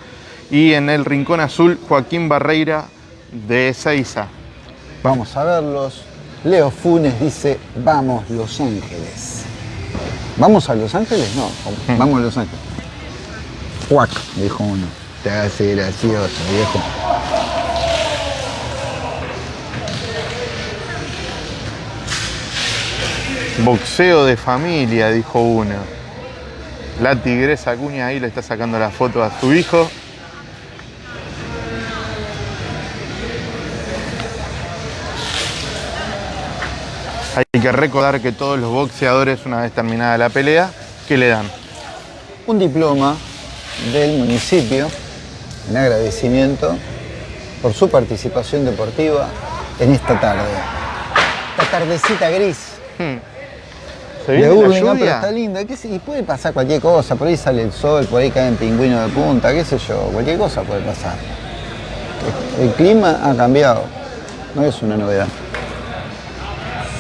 y en el rincón azul Joaquín Barreira de Ezeiza. Vamos a verlos. Leo Funes dice, vamos Los Ángeles. ¿Vamos a Los Ángeles? No, vamos a Los Ángeles. Cuac, dijo uno. Te hace gracioso, viejo. Boxeo de familia, dijo uno. La tigresa Acuña ahí le está sacando la foto a su hijo. Hay que recordar que todos los boxeadores, una vez terminada la pelea, ¿qué le dan? Un diploma del municipio en agradecimiento por su participación deportiva en esta tarde. Esta tardecita gris. Hmm. ¿Se de viene la pero lluvia? está linda. ¿Qué sé? Y puede pasar cualquier cosa. Por ahí sale el sol, por ahí caen pingüinos de punta, qué sé yo. Cualquier cosa puede pasar. El clima ha cambiado. No es una novedad.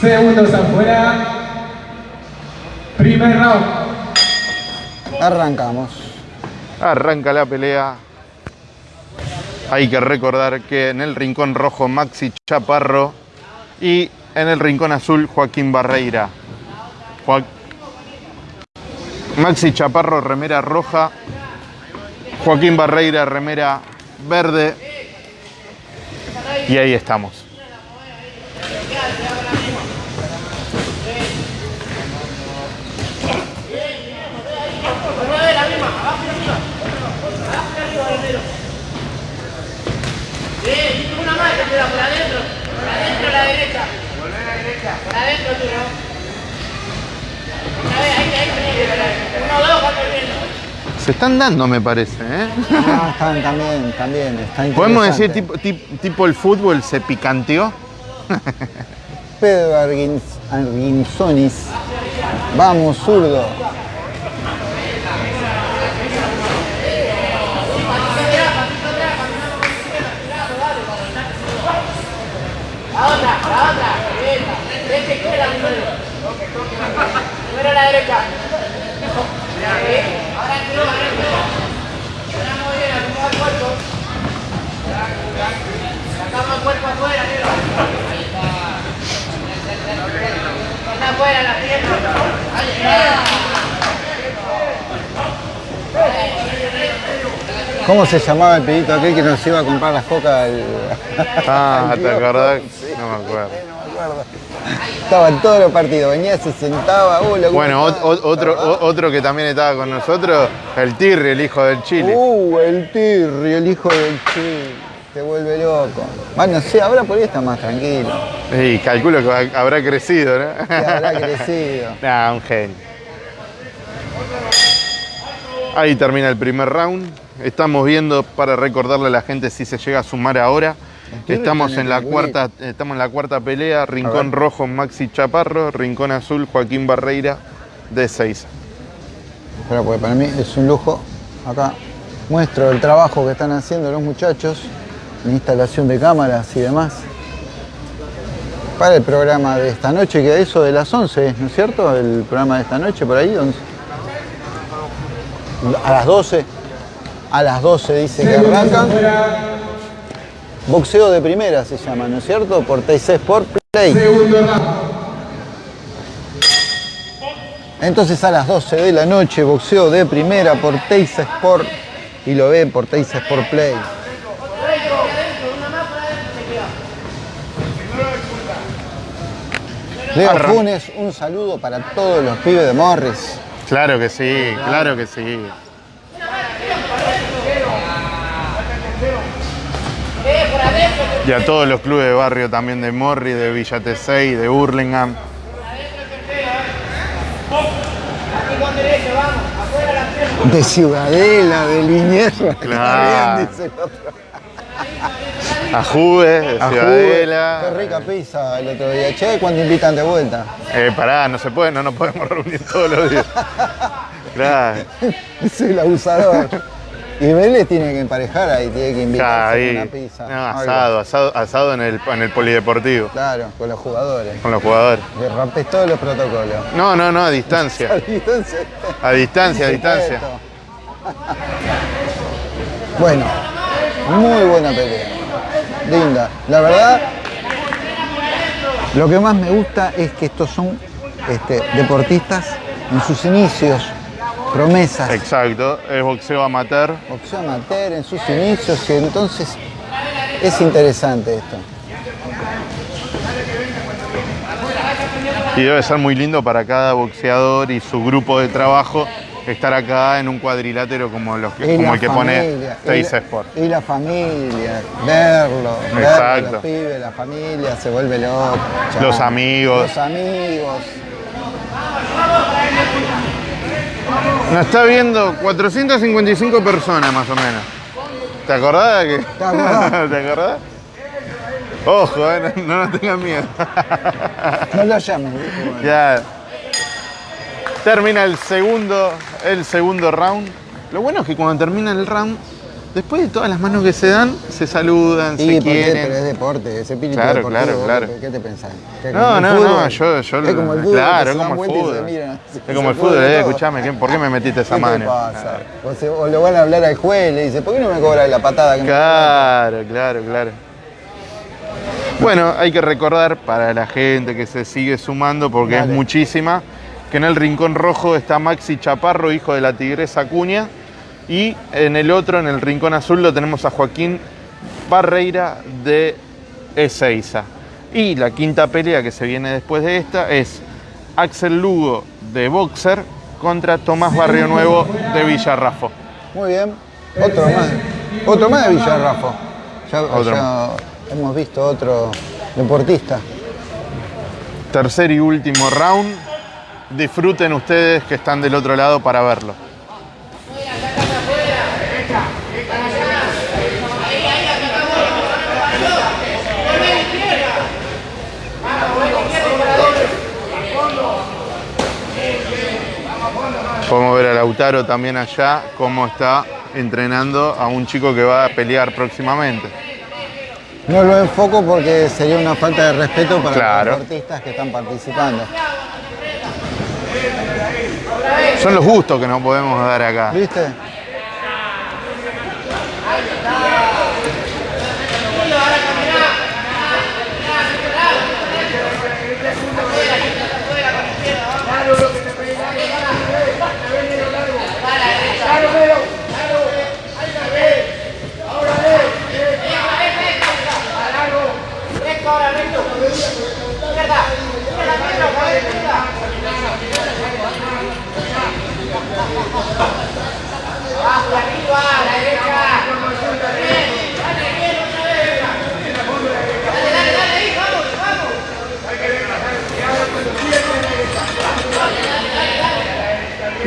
Segundos afuera. Primer round. Arrancamos. Arranca la pelea. Hay que recordar que en el rincón rojo Maxi Chaparro y en el rincón azul Joaquín Barreira. Maxi Chaparro, remera roja. Joaquín Barreira, remera verde. Y ahí estamos. Por adentro. Por adentro a la derecha. Volver a la derecha. Por adentro tú, ¿no? Una vez, ahí, ahí, ahí. Uno, dos, cuatro, bien. Se están dando, me parece. ¿eh? Ah, están también, también. Está Podemos decir, tipo, tip- tipo el fútbol se picanteó. Pedro Arguinzonis. Vamos, zurdo. La otra, la otra. Derecha. Derecha, izquierda primero. Primero a la derecha. Sí. Ahora entró, ahora entró. Ahora muy bien, acomoda el cuerpo. Sacamos el cuerpo afuera, negro. Ahí está. Afuera la pierna. Ahí está. ¿Cómo se llamaba el pedito aquel que nos iba a comprar las cocas? al- Ah, <laughs> ¿te acordás? No me acuerdo. no me acuerdo. Estaba en todos los partidos, venía, se sentaba, uh, lo Bueno, gustaba. ot- otro, o- otro que también estaba con nosotros, el Tirri, el hijo del Chile. Uh, el Tirri, el hijo del Chile. Te vuelve loco. Bueno, sí, ahora por ahí está más tranquilo. Y calculo que habrá crecido, ¿no? Que habrá crecido. <laughs> Nah, un genio. Ahí termina el primer round. Estamos viendo para recordarle a la gente si se llega a sumar ahora. Estamos en la cuarta, estamos en la cuarta pelea. Rincón rojo Maxi Chaparro, Rincón azul Joaquín Barreira de 6. Pero porque para mí es un lujo. Acá muestro el trabajo que están haciendo los muchachos instalación de cámaras y demás. Para el programa de esta noche, que eso de las 11, ¿no es cierto? El programa de esta noche, por ahí, 11. A las 12. A las 12 dice que arrancan. Boxeo de primera se llama, ¿no es cierto? Por TC Sport Play. Entonces a las 12 de la noche, boxeo de primera por Teisa Sport y lo ven por Teisa Sport Play. Leo Arran- Funes, un saludo para todos los pibes de Morris. Claro que sí, claro que sí. Y a todos los clubes de barrio también de Morri, de Villa Tesey, de Burlingame. De Ciudadela, de Liniers. Claro. Está <laughs> bien, dice el otro. A Juve, A Ciudadela. Juve. Qué rica pizza el otro día. Che, ¿cuándo invitan de vuelta? Eh, pará, no se puede, no nos podemos reunir todos los días. <laughs> Claro, Soy el abusador. Y Vélez tiene que emparejar ahí, tiene que invitar a una pizza. No, asado, asado, asado en el, en el polideportivo, Claro, con los jugadores. con los jugadores. Le rompes todos los protocolos. No, no, no, a distancia. <laughs> A distancia, a distancia. Perfecto. Bueno, muy buena pelea. Linda. La verdad, lo que más me gusta es que estos son este, deportistas en sus inicios, promesas. Exacto, es boxeo amateur. Boxeo amateur en sus inicios y entonces es interesante esto. Y debe ser muy lindo para cada boxeador y su grupo de trabajo estar acá en un cuadrilátero como, los que, como el que pone familia, y Teis Sport. Y la familia, verlo, verlo, Exacto. los pibes, la familia se vuelve loco. ya. Los amigos. Los amigos. Nos está viendo 455 personas más o menos. ¿Te acordás de que? ¿Te acordás? <laughs> ¿Te acordás? Ojo, eh, no, no nos tengan miedo. No lo llames, ya. Termina el segundo, el segundo round. Lo bueno es que cuando termina el round, después de todas las manos que se dan, se saludan, Sí, se quieren. pero es deporte, es espíritu Claro, deportivo. claro, claro. ¿Qué te pensás? ¿Que No, no, no, yo, yo es como el fútbol, claro, es como el fútbol. miran, Es se como el fútbol, eh, escuchame, ¿qué- ¿por qué me metiste esa ¿Qué mano? te pasa? O, se- o le van a hablar al juez, le dice, ¿por qué no me cobras la patada que me Claro, claro, claro. Bueno, hay que recordar para la gente que se sigue sumando, porque Dale. es muchísima, que en el rincón rojo está Maxi Chaparro, hijo de la tigresa Acuña, y en el otro, en el rincón azul, lo tenemos a Joaquín Barreira de Ezeiza. Y la quinta pelea que se viene después de esta es Axel Lugo de Boxer contra Tomás Barrio Nuevo de Villarrafo. Muy bien, otro más. Otro más de Villarrafo. Ya, Otro ya hemos visto otro deportista. Tercer y último round. Disfruten ustedes que están del otro lado para verlo. Podemos ver a Lautaro también allá, cómo está entrenando a un chico que va a pelear próximamente. No lo enfoco porque sería una falta de respeto para Claro. los deportistas que están participando. Son los gustos que nos podemos dar acá. ¿Viste? Recto ahora, recto. Izquierda. Izquierda, izquierda, izquierda. Abajo, arriba, a la derecha. Bien, dale, bien, otra vez. Dale, dale, dale, ahí, vamos, vamos. ¿Y? Bien, otra vez. Más afuera, más afuera. Más afuera, más afuera, más afuera. Salimos de ahí, por acá. Dale, dale, bien cerrado, bien cerrado. Mete bien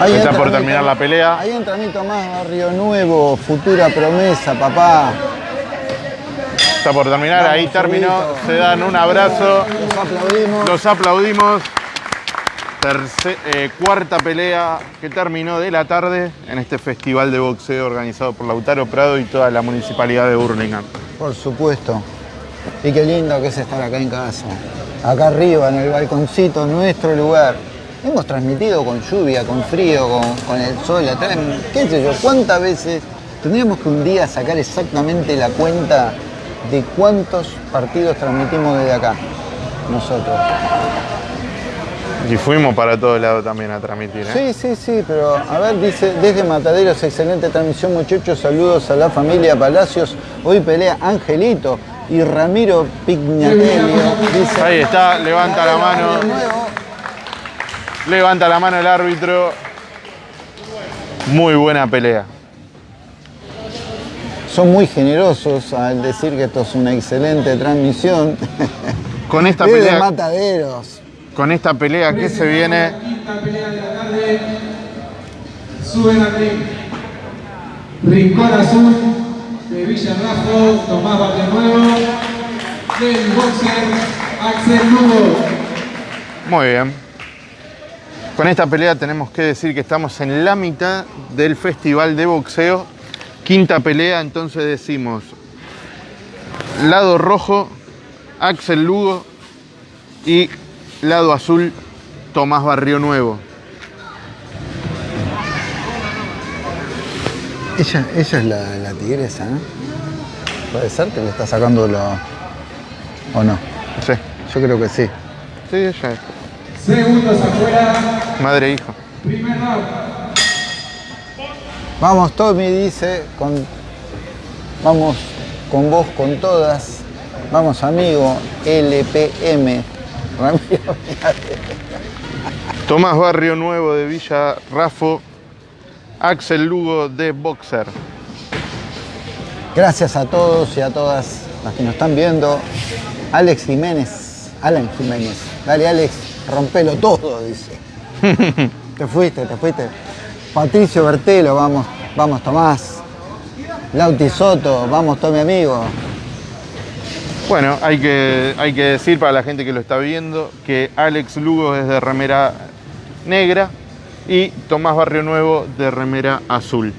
Ahí Está por mi terminar la pelea. Ahí entra mi Tomás Barrio Nuevo, futura promesa, papá. Está por terminar, ahí terminó. Se dan un abrazo. Los aplaudimos. Los aplaudimos. Terce- eh, cuarta pelea que terminó de la tarde en este festival de boxeo organizado por Lautaro Prado y toda la municipalidad de Burlingame. Por supuesto. Y qué lindo que es estar acá en casa. Acá arriba, en el balconcito, nuestro lugar. Hemos transmitido con lluvia, con frío, con, con el sol atrás. ¿Qué sé yo? ¿Cuántas veces tendríamos que un día sacar exactamente la cuenta de cuántos partidos transmitimos desde acá? Nosotros. Y fuimos para todos lados también a transmitir. ¿eh? Sí, sí, sí, pero a ver, dice, desde Mataderos, excelente transmisión muchachos, saludos a la familia Palacios. Hoy pelea Angelito y Ramiro Pignatelio. Dice, Ahí está, levanta la mano. Levanta la mano el árbitro. Muy buena pelea. Son muy generosos al decir que esto es una excelente transmisión. <laughs> Con esta Desde pelea, Mataderos. con esta pelea que se viene, Quinta pelea de la tarde. Suben al ring. Rincón Azul de Villarrafo, Tomás Barrio Nuevo. Del boxer Axel Lugo. Muy bien. Con esta pelea tenemos que decir que estamos en la mitad del festival de boxeo. Quinta pelea, entonces decimos Lado rojo, Axel Lugo. Y lado azul, Tomás Barrio Nuevo. Ella, ella es la, la tigresa, ¿no? Puede ser que le está sacando lo... ¿O no? Sí, Yo creo que sí. sí, ella es. Segundos afuera. Madre e hijo. Primer round. Vamos, Tommy dice, con, vamos con vos, con todas. Vamos, amigo, LPM. <laughs> Ramiro, Tomás Barrio Nuevo de Villa Rafo. Axel Lugo de Boxer. Gracias a todos y a todas las que nos están viendo. Alex Jiménez, Alan Jiménez. Dale, Alex, rompelo todo, dice. <laughs> te fuiste, te fuiste. Patricio Bertelo, vamos, vamos, Tomás. Lauti Soto, vamos, Tommy amigo. Bueno, hay que, hay que decir para la gente que lo está viendo que Alex Lugo es de remera negra y Tomás Barrio Nuevo de remera azul.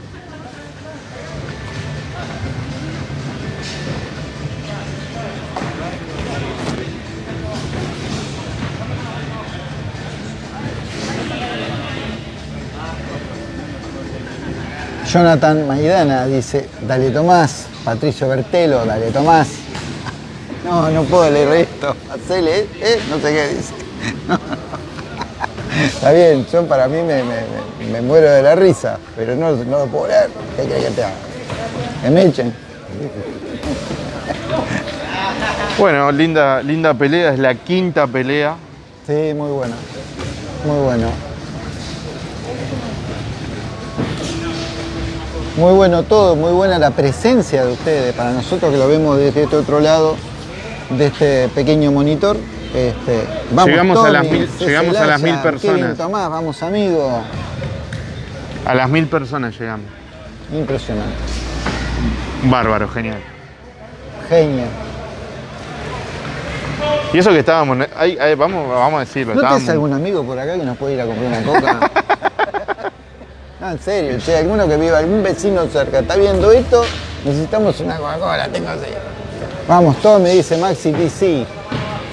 Jonathan Maidana dice, dale Tomás. Patricio Bertelo, dale Tomás. <laughs> No, no puedo leer esto. Hacele, ¿eh? No sé qué dice. <laughs> Está bien, yo para mí me, me- me muero de la risa, pero no, no lo puedo leer. ¿Qué querés que te haga? Que me echen. <laughs> Bueno, linda, linda pelea, es la quinta pelea. Sí, muy bueno. Muy bueno. Muy bueno todo, muy buena la presencia de ustedes. Para nosotros que lo vemos desde este otro lado, de este pequeño monitor. Este, vamos, Llegamos a las Tommy, mil- llegamos a las mil personas. Kevin Tomás, vamos amigo. A las mil personas llegamos. Impresionante. Bárbaro, genial. Genio. Y eso que estábamos, ahí- ahí, vamos, vamos a decirlo, ¿No tenés estábamos, algún amigo por acá que nos puede ir a comprar una coca? <laughs> no, en serio, che, alguno que viva, algún vecino cerca, está viendo esto, necesitamos una Coca-Cola, tengo sed. Vamos, todo me dice Maxi TC.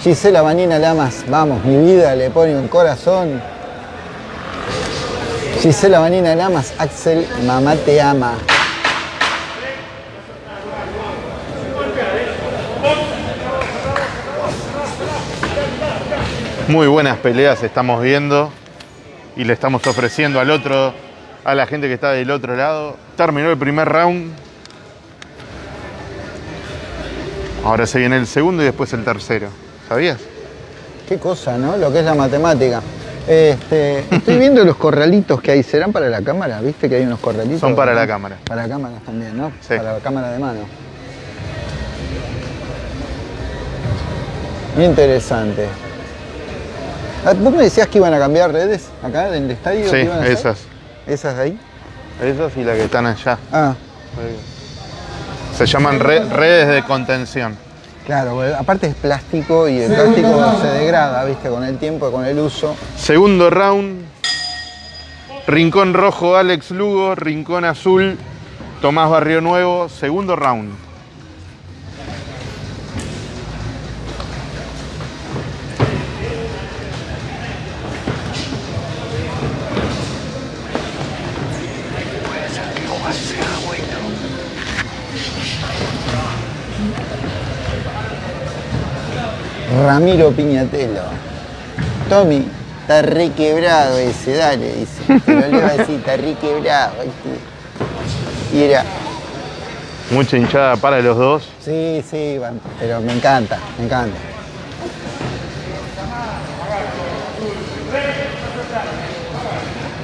Gisela Vanina Lamas, vamos, mi vida le pone un corazón. Gisela Vanina Lamas, Axel, mamá te ama. muy buenas peleas estamos viendo y le estamos ofreciendo al otro, a la gente que está del otro lado. Terminó el primer round. Ahora se viene el segundo y después el tercero. ¿Sabías? Qué cosa, ¿no? Lo que es la matemática. Este, estoy viendo los corralitos que hay. ¿Serán para la cámara? ¿Viste que hay unos corralitos? Son para ¿no? la cámara. Para cámaras también, ¿no? Sí. Para la cámara de mano. Interesante. Ah, ¿Vos me decías que iban a cambiar redes acá en el estadio? Sí, esas. ¿Esas de ahí? Esas y las que están allá. Ah, Se llaman re- redes de contención. claro. Aparte es plástico y el plástico se degrada, ¿viste? Con el tiempo, con el uso. Segundo round. Rincón rojo, Alex Lugo. Rincón azul, Tomás Barrio Nuevo. Segundo round. Ramiro Piñatelo. Tommy, está re quebrado ese, dale, dice. Te lo leo así, está re quebrado. este. Y era, Mucha hinchada para los dos. sí, sí, pero me encanta, me encanta.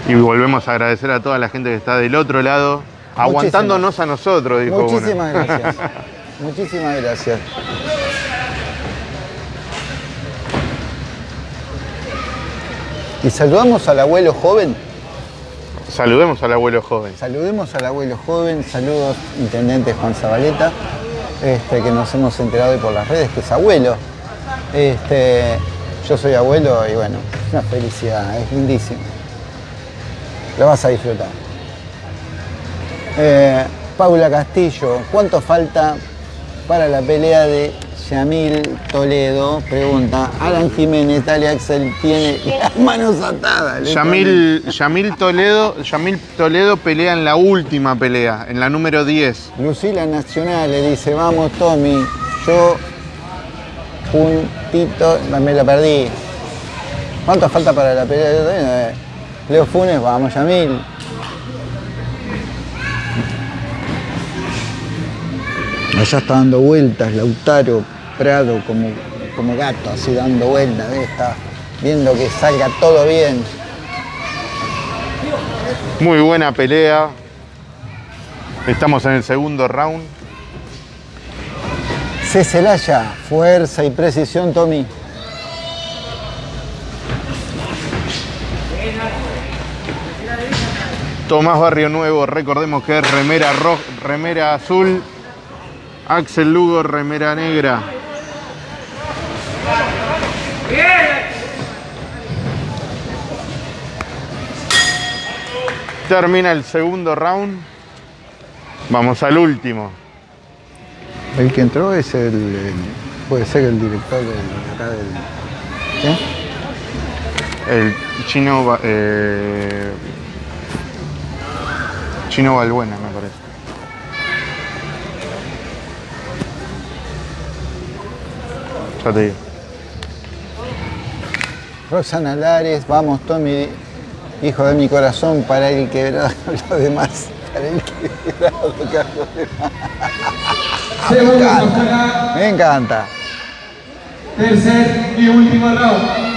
Y volvemos a agradecer a toda la gente que está del otro lado, aguantándonos a nosotros, dijo uno. Muchísimas gracias. <laughs> Muchísimas gracias. Y saludamos al abuelo joven. Saludemos al abuelo joven. Saludemos al abuelo joven, saludos intendente Juan Zabaleta, este, que nos hemos enterado hoy por las redes que es abuelo. Este, yo soy abuelo y bueno, es una felicidad, es lindísimo. Lo vas a disfrutar. Eh, Paula Castillo, ¿cuánto falta para la pelea de Yamil Toledo. Pregunta, Alan Jiménez, Dale Axel tiene las manos atadas. Yamil, Yamil Toledo, Yamil Toledo pelea en la última pelea, en la número 10. pone. Lucila Nacional le dice, vamos Tommy, yo puntito, me la perdí. ¿Cuánto falta para la pelea? También, eh. Leo Funes, vamos Yamil. Allá está dando vueltas Lautaro Prado como, como gato, así dando vueltas, está viendo que salga todo bien. Muy buena pelea. Estamos en el segundo round. C. Celaya, fuerza y precisión, Tommy. Tomás Barrio Nuevo, recordemos que es remera roja, remera azul. Axel Lugo, remera negra. Termina el segundo round. Vamos al último. El que entró es el, el- puede ser el director del, acá del, ¿qué? El chino, eh, chino Balbuena, me parece. Ya te digo. Roxana Lares, vamos Tommy, hijo de mi corazón, para el quebrado, <laughs> los demás, para el quebrado, Carlos demás. Hasta acá. Me encanta. Tercer y último round.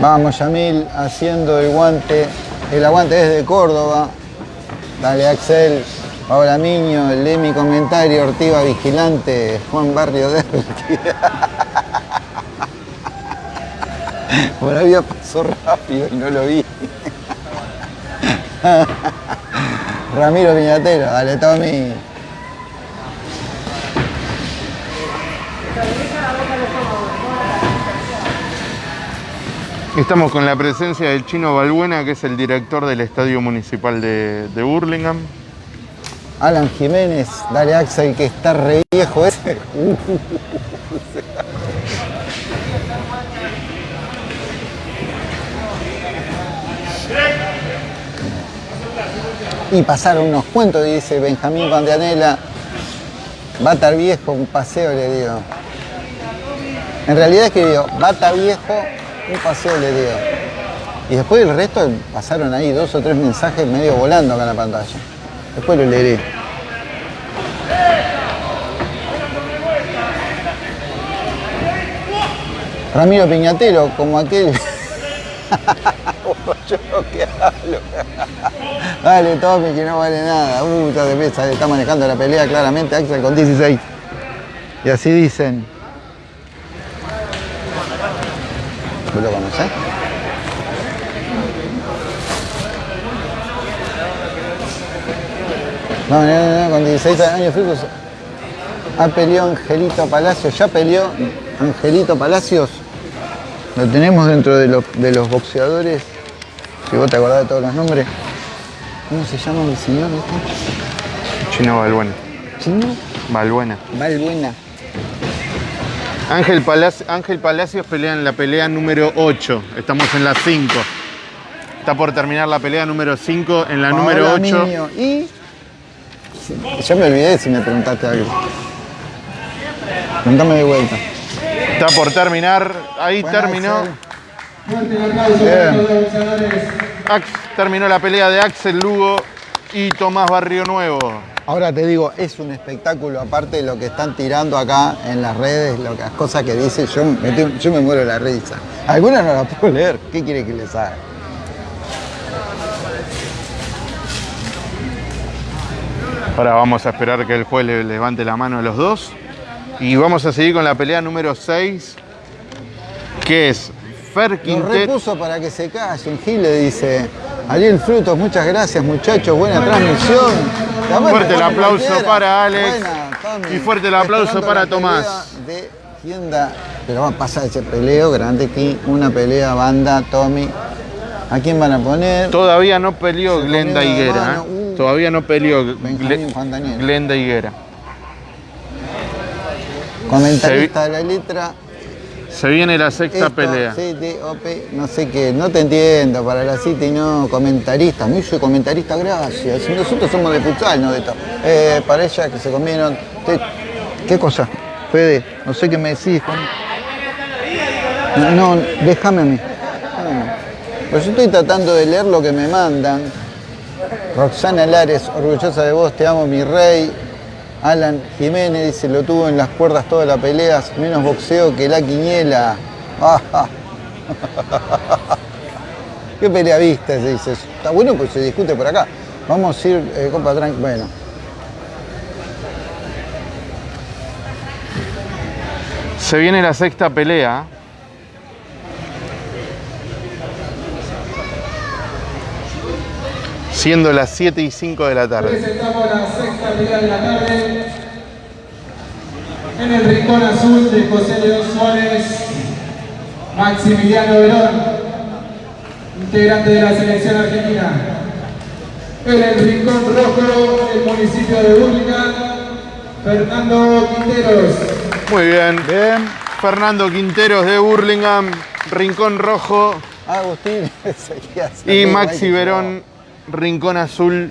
Vamos Yamil haciendo el guante, el aguante desde Córdoba. Dale Axel, Paola Miño, lee mi comentario, Ortiva Vigilante, Juan Barrio de <laughs> Por ahí pasó rápido y no lo vi. <laughs> Ramiro Piñatero, dale Tommy. Estamos con la presencia del chino Balbuena, que es el director del Estadio Municipal de, de Burlingame. Alan Jiménez, dale Axel que está re viejo ese. Y pasaron unos cuentos, dice Benjamín Pandianela. Va a estar viejo, un paseo le digo. En realidad escribió, va a estar viejo, un paseo le digo. Y después el resto pasaron ahí dos o tres mensajes medio volando acá en la pantalla. Después lo leeré. Ramiro Piñatero, como aquel. <laughs> Dale, Tommy, que no vale nada. Ya de pesa, está manejando la pelea claramente Axel con 16. Y así dicen. ¿Vos lo conocés? No, no, no, no, con 16 años frutos. Ha peleado Angelito Palacios. Ya peleó Angelito Palacios. Lo tenemos dentro de los, de los boxeadores. Si vos te acordás de todos los nombres. ¿Cómo se llama el señor este? Chino Balbuena. ¿Chino? Balbuena. Valbuena. Ángel, Palaci- Ángel Palacios pelea en la pelea número 8. Estamos en la 5. Está por terminar la pelea número 5 en la número Paola 8. Miño. Y. Ya me olvidé si me preguntaste algo. Preguntame de vuelta. Está por terminar. Ahí terminó. Axel. Terminó la pelea de Axel Lugo y Tomás Barrio Nuevo. Ahora te digo, es un espectáculo, aparte de lo que están tirando acá en las redes, lo que- las cosas que dicen, yo, me yo me muero de la risa. Algunas no las puedo leer, ¿qué quiere que les haga? Ahora vamos a esperar que el juez le levante la mano a los dos. Y vamos a seguir con la pelea número 6, que es Fer Lo Quintero. repuso para que se callen, Gil le dice, Ariel Frutos, muchas gracias muchachos, buena transmisión. Fuerte el aplauso cualquiera. para Alex. Buena. Y fuerte el aplauso para Tomás. De tienda, pero va a pasar ese peleo, grande aquí, una pelea, banda, Tommy. ¿A quién van a poner? Todavía no peleó Se Glenda Higuera. Todavía no peleó Benjamín Gle- Juan Daniel. Glenda Higuera. Comentarista de la letra. Se viene la sexta Esto, pelea. No sé qué, no te entiendo, para la cita y no comentarista. Mí soy comentarista, gracias. Nosotros somos de futsal, no de esto. Eh, para ella que se comieron. te- ¿Qué cosa? Fede, no sé qué me decís. No, no, déjame a mí. déjame a mí. Pues yo estoy tratando de leer lo que me mandan. Roxana Lares, orgullosa de vos, te amo mi rey. Alan Jiménez dice, lo tuvo en las cuerdas todas las peleas, menos boxeo que la quiniela. <laughs> ¿Qué pelea viste? Dice. Está bueno pues se discute por acá. Vamos a ir, eh, compa, tranqui. Bueno. Se viene la sexta pelea. Siendo las 7 y 5 de la tarde. Presentamos la sexta de la tarde. En el rincón azul de José León Suárez, Maximiliano Verón, integrante de la selección argentina. En el rincón rojo, el municipio de Burlingame, Fernando Quinteros. Muy bien. Bien. Fernando Quinteros de Burlingame, Rincón Rojo. Agustín <laughs> seguía así. Y Maxi que Verón, Rincón Azul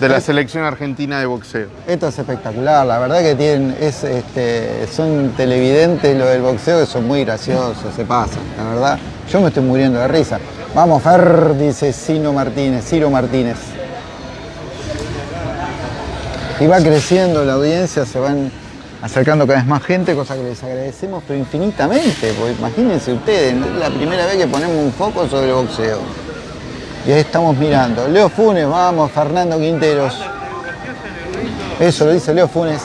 de la selección argentina de boxeo. Esto es espectacular, la verdad que tienen, es, este, son televidentes lo del boxeo que son muy graciosos, se pasan, la verdad. Yo me estoy muriendo de risa. Vamos, Fer, dice Ciro Martínez, Ciro Martínez. Y va creciendo la audiencia, se van acercando cada vez más gente, cosa que les agradecemos, pero infinitamente, porque imagínense ustedes, es la primera vez que ponemos un foco sobre el boxeo. Y ahí estamos mirando. Leo Funes, vamos, Fernando Quinteros. Eso lo dice Leo Funes.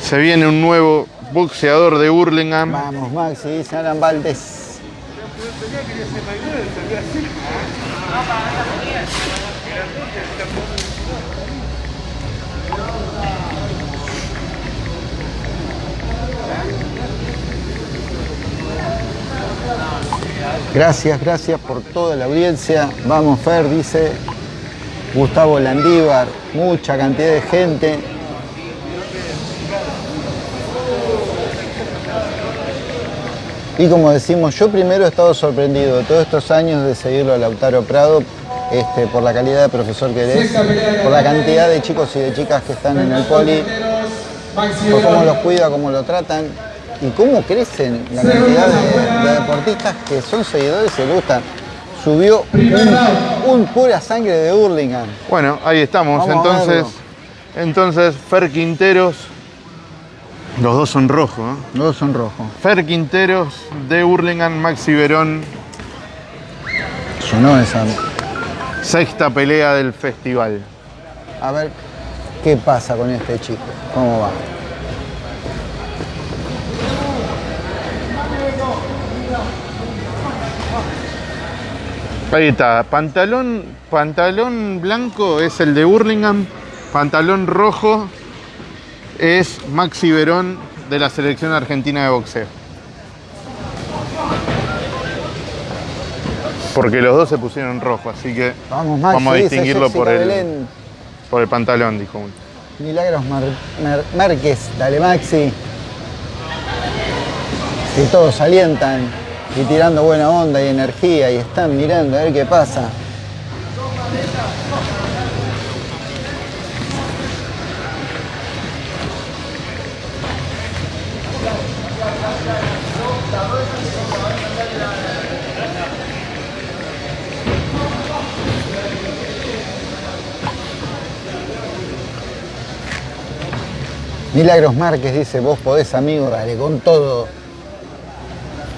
Se viene un nuevo boxeador de Burlingame. Vamos, Maxi, dice Alan Valdés. Gracias, gracias por toda la audiencia. Vamos, Fer, dice Gustavo Landívar. Mucha cantidad de gente. Y como decimos, yo primero he estado sorprendido de todos estos años de seguirlo a Lautaro Prado este, por la calidad de profesor que es, por la cantidad de chicos y de chicas que están en el poli, cómo los cuida, cómo lo tratan y cómo crecen la cantidad de, de deportistas que son seguidores y les gustan. Subió un, un pura sangre de Hurlingham. Bueno, ahí estamos. Vamos entonces, entonces, Fer Quinteros. Los dos son rojos. ¿eh? Los dos son rojos. Fer Quinteros de Burlingame, Maxi Verón. Sonó esa. Sexta pelea del festival. A ver qué pasa con este chico. ¿Cómo va? Ahí está. Pantalón, pantalón blanco es el de Burlingame. Pantalón rojo es Maxi Verón de la selección argentina de boxeo. Porque los dos se pusieron rojo, así que Vamos, Maxi, vamos a distinguirlo por el, Belén. por el pantalón, dijo uno. Milagros Márquez, dale Maxi. Y todos alientan y tirando buena onda y energía y están mirando a ver qué pasa. Milagros Márquez dice, vos podés amigo, dale con todo.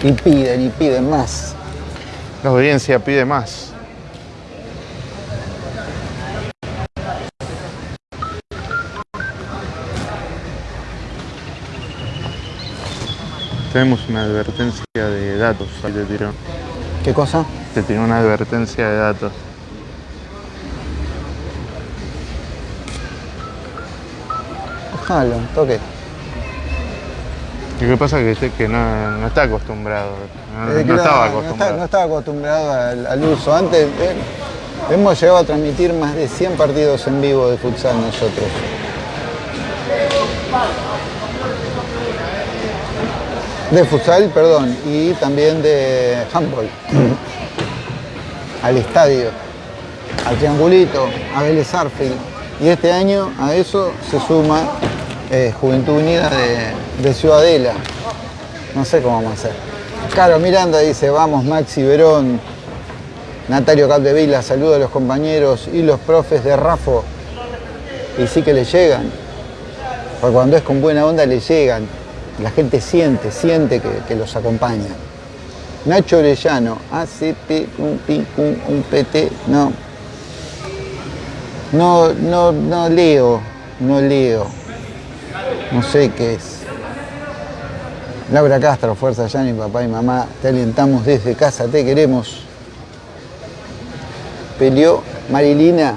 Y piden y piden más. La audiencia pide más. Tenemos una advertencia de datos. Ahí te tiró. ¿Qué cosa? Te tiró una advertencia de datos. Déjalo, toque. Lo que pasa es que, que no, no está acostumbrado. No, Eh, no está- acostumbrado. no estaba acostumbrado al, al uso. Antes eh, hemos llegado a transmitir más de 100 partidos en vivo de futsal nosotros. De futsal, perdón, y también de handball. <clears throat> al estadio, al triangulito, a Vélez Arfield. Y este año a eso se suma eh, Juventud Unida de, de Ciudadela. No sé cómo vamos a hacer. Caro Miranda dice, vamos Maxi Verón. Natario Capdevila, saluda a los compañeros y los profes de Rafo. Y sí que le llegan. Porque cuando es con buena onda le llegan. La gente siente, siente que, los acompaña. Nacho Orellano, ACP, un pi, un, un PT, no. No, no, no leo, no leo. No sé qué es. Laura Castro, Fuerza ya mi papá y mamá, te alentamos desde casa, te queremos. Peleó Marilina,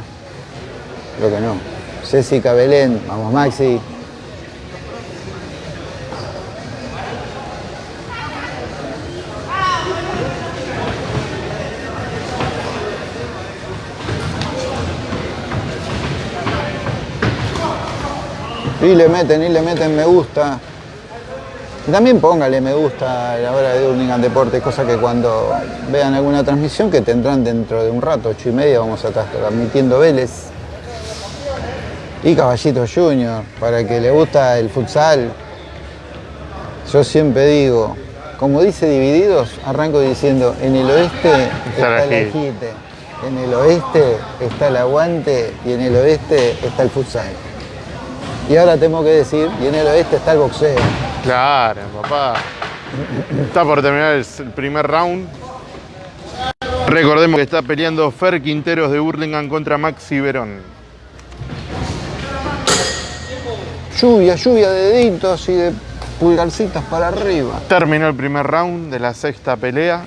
creo que no. Césica Belén, vamos Maxi. Y le meten, y le meten me gusta. Y También póngale me gusta a la hora de Urlingan Deportes, cosa que cuando vean alguna transmisión que tendrán dentro de un rato, ocho y media, vamos a estar transmitiendo Vélez. Y Caballito Junior, para el que le gusta el futsal. Yo siempre digo, como dice Divididos, arranco diciendo, en el oeste está el ajite, en el oeste está el aguante y en el oeste está el futsal. Y ahora tengo que decir, y en el oeste está el boxeo. Claro, papá. Está por terminar el primer round. Recordemos que está peleando Fer Quinteros de Burlingame contra Maxi Verón. Lluvia, lluvia de deditos y de pulgarcitas para arriba. Terminó el primer round de la sexta pelea.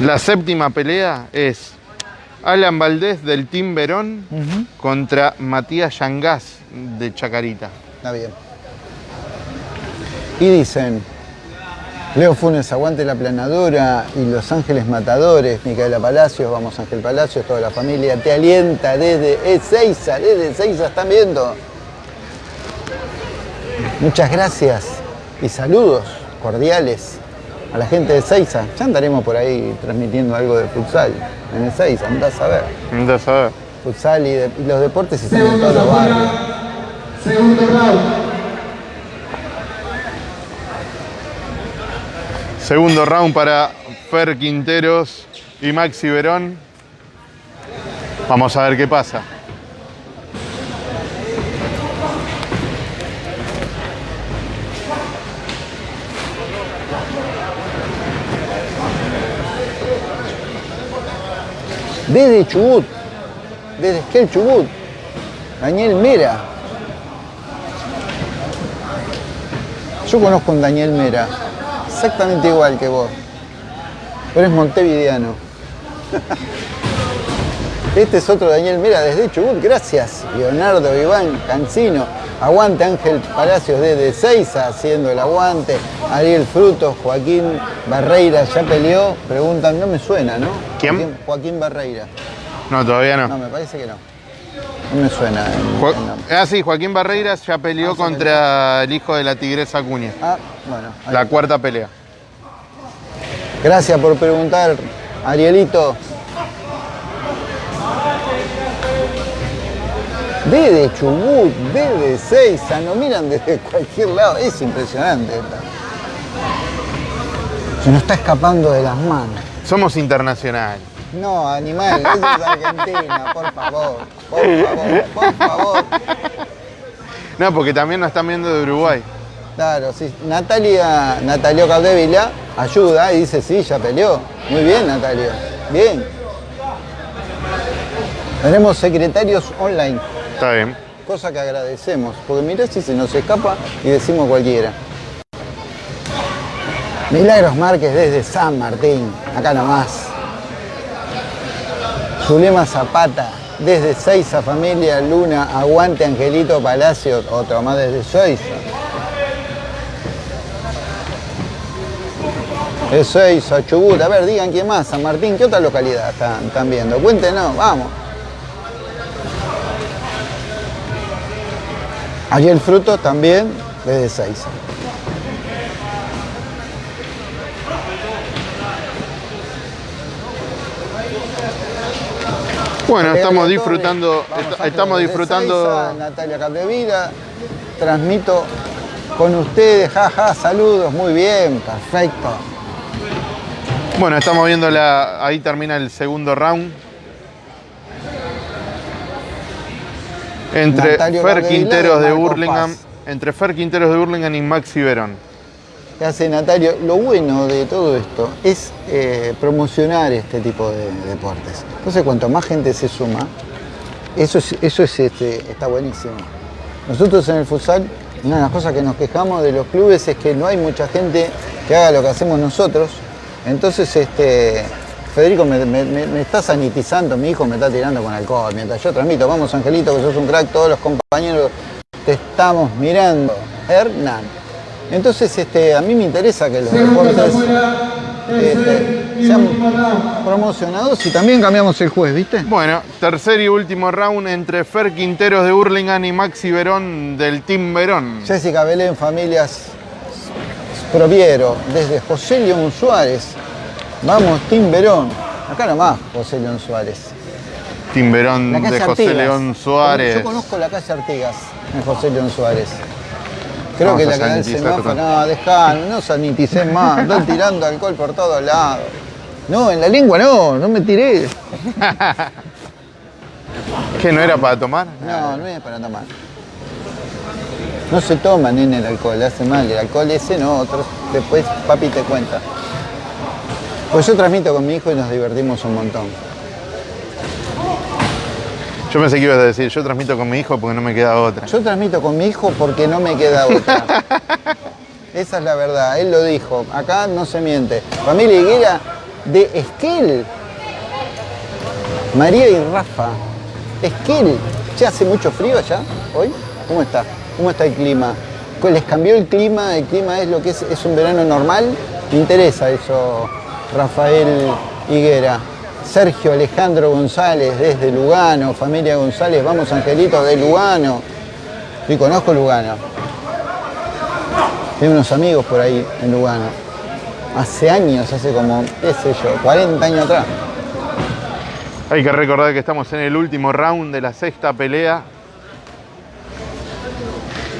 La séptima pelea es Alan Valdés del Team Verón contra Matías Yangás de Chacarita. Está bien. Y dicen, Leo Funes aguante la planadora y Los Ángeles Matadores, Micaela Palacios, vamos Ángel Palacios, toda la familia te alienta desde Ezeiza, desde Ezeiza están viendo. Muchas gracias y saludos cordiales a la gente de Ezeiza. Ya andaremos por ahí transmitiendo algo de futsal en Ezeiza, andás a ver. Andás a ver. Futsal y, de- y los deportes están en Segundos todos los barrios. Segundo round. Segundo round para Fer Quinteros y Maxi Verón. Vamos a ver qué pasa. Desde Chubut, desde Esquel Chubut, Daniel Mera. Yo conozco a Daniel Mera, exactamente igual que vos, pero es montevideano. <laughs> Este es otro Daniel Mera desde Chubut, gracias. Leonardo Iván Cancino, aguante Ángel Palacios desde Seiza haciendo el aguante. Ariel Frutos, Joaquín Barreira ya peleó, preguntan, no me suena, ¿no? ¿Quién? Joaquín, Joaquín Barreira. No, todavía No, no. me parece que no. No me suena. el- Jo- ah, sí, Joaquín Barreiras ya peleó Ah, contra el hijo de la tigresa Acuña. Ah, bueno. La está. cuarta pelea. Gracias por preguntar, Arielito. Desde Chubut, desde Seiza, nos miran desde cualquier lado. Es impresionante. esta. Se nos está escapando de las manos. Somos internacionales. No, animal, eso es Argentina, por favor, por favor, por favor. No, porque también nos están viendo de Uruguay. Claro, sí. Natalia, Natalio Capdevila ayuda y dice, sí, ya peleó. Muy bien, Natalio. Bien. Tenemos secretarios online, Está bien. cosa que agradecemos, porque mirá si se nos escapa y decimos cualquiera. Milagros Márquez desde San Martín, acá nomás. Zulema Zapata, desde Seiza, familia Luna, aguante Angelito Palacio, otro más desde Seiza. De Seiza, Chubut, a ver, digan quién más, San Martín, ¿qué otra localidad están, viendo? Cuéntenos, vamos. Allí el fruto también desde Seiza. Bueno, estamos disfrutando, est- estamos disfrutando. Natalia Capdevila, transmito con ustedes, jaja, saludos, muy bien, perfecto. Bueno, estamos viendo la. Ahí termina el segundo round. Entre Fer Quinteros de Burlingame. Entre Fer Quinteros de Burlingame y Maxi Verón. Que hace Natalio. Lo bueno de todo esto es eh, promocionar este tipo de deportes. Entonces, cuanto más gente se suma, eso, es, eso es, este, está buenísimo. Nosotros en el futsal, una de las cosas que nos quejamos de los clubes es que no hay mucha gente que haga lo que hacemos nosotros. Entonces, este, Federico, me- me está sanitizando, mi hijo me está tirando con alcohol. Mientras yo transmito, vamos Angelito, que sos un crack, todos los compañeros te estamos mirando. Hernán. Entonces, este, a mí me interesa que los deportes este, y sean promocionados y también cambiamos el juez, ¿viste? Bueno, tercer y último round entre Fer Quinteros de Burlingame y Maxi Verón del Team Verón. Jessica Belén, familias Proviero, desde José León Suárez. Vamos, Tim Verón. Acá nomás, José León Suárez. Team calle de José Artigas. León Suárez. Yo conozco la calle Artigas en José León Suárez. Creo Vamos que la que da el sanitizar semáforo, no, dejá, no saniticé más, están <laughs> tirando alcohol por todos lados. No, en la lengua no, no me tiré. <laughs> ¿Qué no era para tomar? No, no es para tomar. No se toma, nene, el alcohol, hace mal. El alcohol ese no, otros, después papi te cuenta. Pues yo transmito con mi hijo y nos divertimos un montón. Yo pensé que ibas a decir, yo transmito con mi hijo porque no me queda otra. Yo transmito con mi hijo porque no me queda otra. <laughs> Esa es la verdad, él lo dijo. Acá no se miente. Familia Higuera de Esquel. María y Rafa. Esquel. ¿Ya hace mucho frío allá hoy? ¿Cómo está? ¿Cómo está el clima? ¿Les cambió el clima? ¿El clima es lo que es? ¿Es un verano normal? Me interesa eso, Rafael Higuera. Sergio Alejandro González desde Lugano, familia González, vamos Angelito de Lugano. Sí, conozco Lugano. Tengo unos amigos por ahí en Lugano. Hace años, hace como, qué sé yo, 40 años atrás. Hay que recordar que estamos en el último round de la sexta pelea.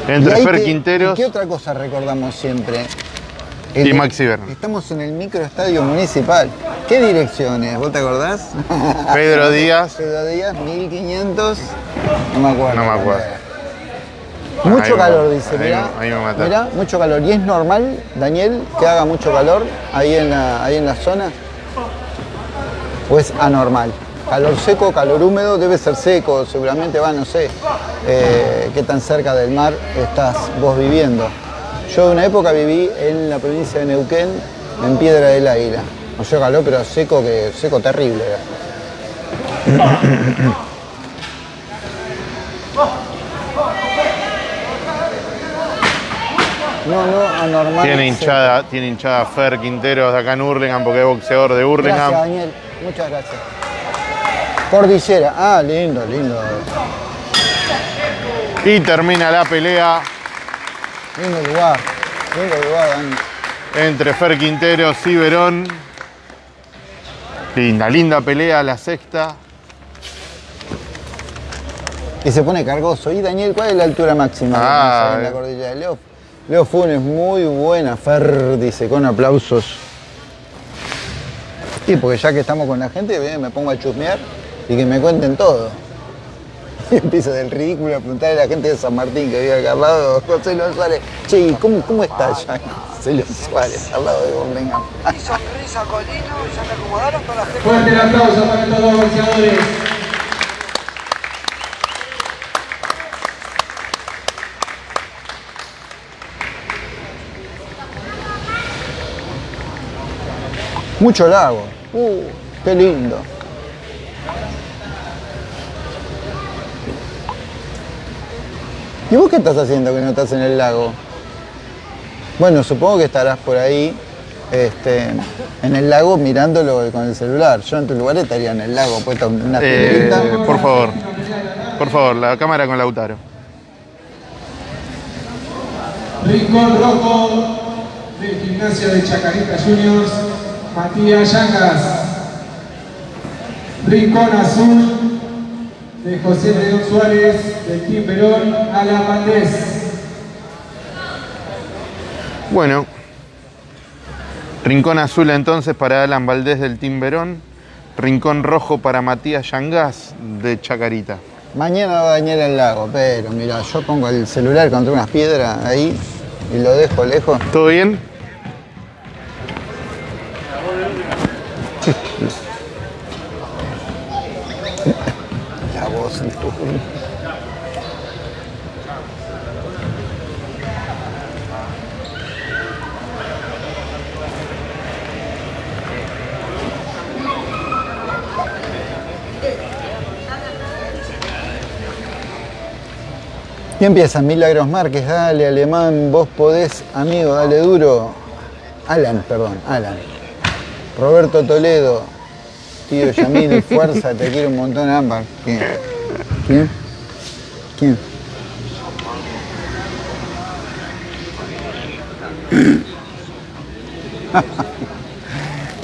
Entre Y Fer que- Quinteros. ¿y ¿Qué otra cosa recordamos siempre? Y Maxi Verón. Estamos en el microestadio municipal. ¿Qué direcciones? ¿Vos te acordás? <laughs> Pedro Díaz. Pedro Díaz, 1500. No me acuerdo. No me acuerdo. Mucho Ahí me- calor, dice. ahí Mirá, ahí me mataste. mirá, mucho calor. ¿Y es normal, Daniel, que haga mucho calor ahí en la, ahí en la zona? ¿O es anormal? Calor seco, calor húmedo, debe ser seco, seguramente va, no sé, eh, qué tan cerca del mar estás vos viviendo. Yo de una época viví en la provincia de Neuquén, en Piedra del Águila. No sé calor, pero seco, que seco terrible. era. No, no, anormal. Tiene seco. hinchada, tiene hinchada Fer Quinteros de acá en Hurlingham porque es boxeador de Gracias, Hurlingham. Daniel. Muchas gracias. Cordillera. Ah, lindo, lindo. Y termina la pelea Lindo lugar. Lindo lugar, Dani. entre Fer Quinteros y Verón. Linda, linda pelea, la sexta. Y se pone cargoso. Y Daniel, ¿cuál es la altura máxima que Ah, en la eh. cordillera? Leo, Leo Funes, muy buena. Fer, dice, con aplausos. Sí, porque ya que estamos con la gente, bien, me pongo a chusmear y que me cuenten todo. <laughs> Y empiezo del ridículo a preguntarle a la gente de San Martín que vive acá al lado, José Luis Suárez. Che, ¿y ¿cómo, cómo está allá? José Luis Suárez, al lado de Birmingham. Y sonrisa Colino, ya me acomodaron con la gente. Fuerte el aplauso para estos dos boxeadores. Mucho lago. Uh, qué lindo. ¿Y vos qué estás haciendo que no estás en el lago? Bueno, supongo que estarás por ahí este, en el lago mirándolo con el celular. Yo en tu lugar estaría en el lago, puesta una Eh, por favor, por favor, la cámara con Lautaro. Rincón rojo del gimnasio de Chacarita Juniors, Matías Yangas. Rincón azul de José León Suárez del Team Perón, Alan Valdés. Bueno, rincón azul entonces para Alan Valdés del Team Verón, rincón rojo para Matías Yangas de Chacarita. Mañana va a dañar el lago, pero mira, yo pongo el celular contra unas piedras ahí y lo dejo lejos. ¿Todo bien? <laughs> De tu Y empieza Milagros Márquez, dale alemán, vos podés, amigo, dale duro. Alan, perdón, Alan. Roberto Toledo, tío Yamil, <laughs> fuerza, te quiero un montón, Ámbar. ¿Quién? ¿Quién? <laughs>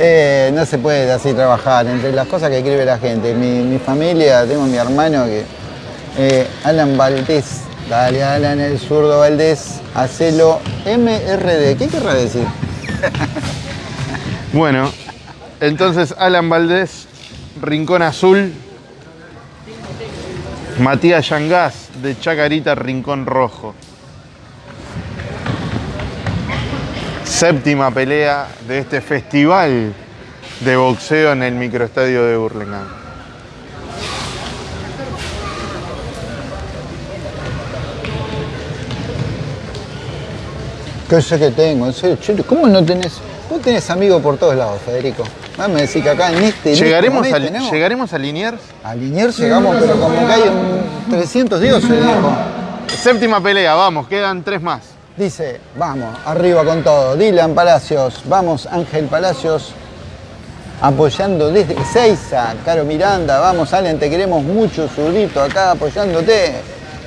Eh, no se puede así trabajar, entre las cosas que escribe la gente. Mi, mi familia, tengo mi hermano que. eh, Alan Valdés, dale Alan, el zurdo Valdés, hacelo MRD. ¿Qué querrá decir? <laughs> Bueno, entonces Alan Valdés, rincón azul. Matías Yangas de Chacarita, rincón rojo. Séptima pelea de este festival de boxeo en el microestadio de Burlingame. ¿Qué sé que tengo? ¿cómo no tenés? Vos tenés amigos por todos lados, Federico. A decir que acá en este. este ¿Llegaremos, momento a, tenemos- ¿Llegaremos a Liniers? A Liniers llegamos, pero como que hay un 300 dioses, dijo. Séptima pelea, vamos, quedan tres más. Dice, vamos, arriba con todo. Dylan Palacios, vamos Ángel Palacios, apoyando desde Seiza, Caro Miranda, vamos Allen, te queremos mucho, zurdito, acá apoyándote.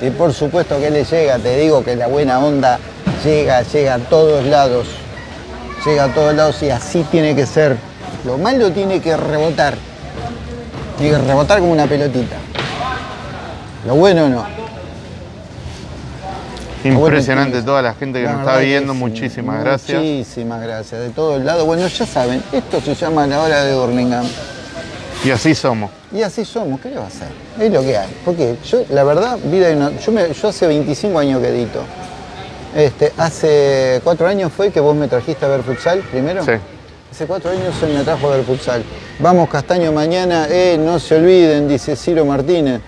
Y por supuesto que le llega, te digo que la buena onda llega, llega a todos lados. Llega a todos lados y así tiene que ser. Lo malo tiene que rebotar. Tiene que rebotar como una pelotita. Lo bueno no. Impresionante bueno, toda la gente que La nos está viendo, muchísimas gracias. Muchísimas gracias, de todos lados. Bueno, ya saben, esto se llama la hora de Burlingame. Y así somos. Y así somos, ¿qué le va a hacer? Es lo que hay. Porque yo, la verdad, vida y no- yo, me- yo hace 25 años que edito. Este, hace cuatro años fue que vos me trajiste a ver futsal primero. Sí. Hace cuatro años él me trajo a ver futsal. Vamos Castaño mañana, eh, no se olviden, dice Ciro Martínez.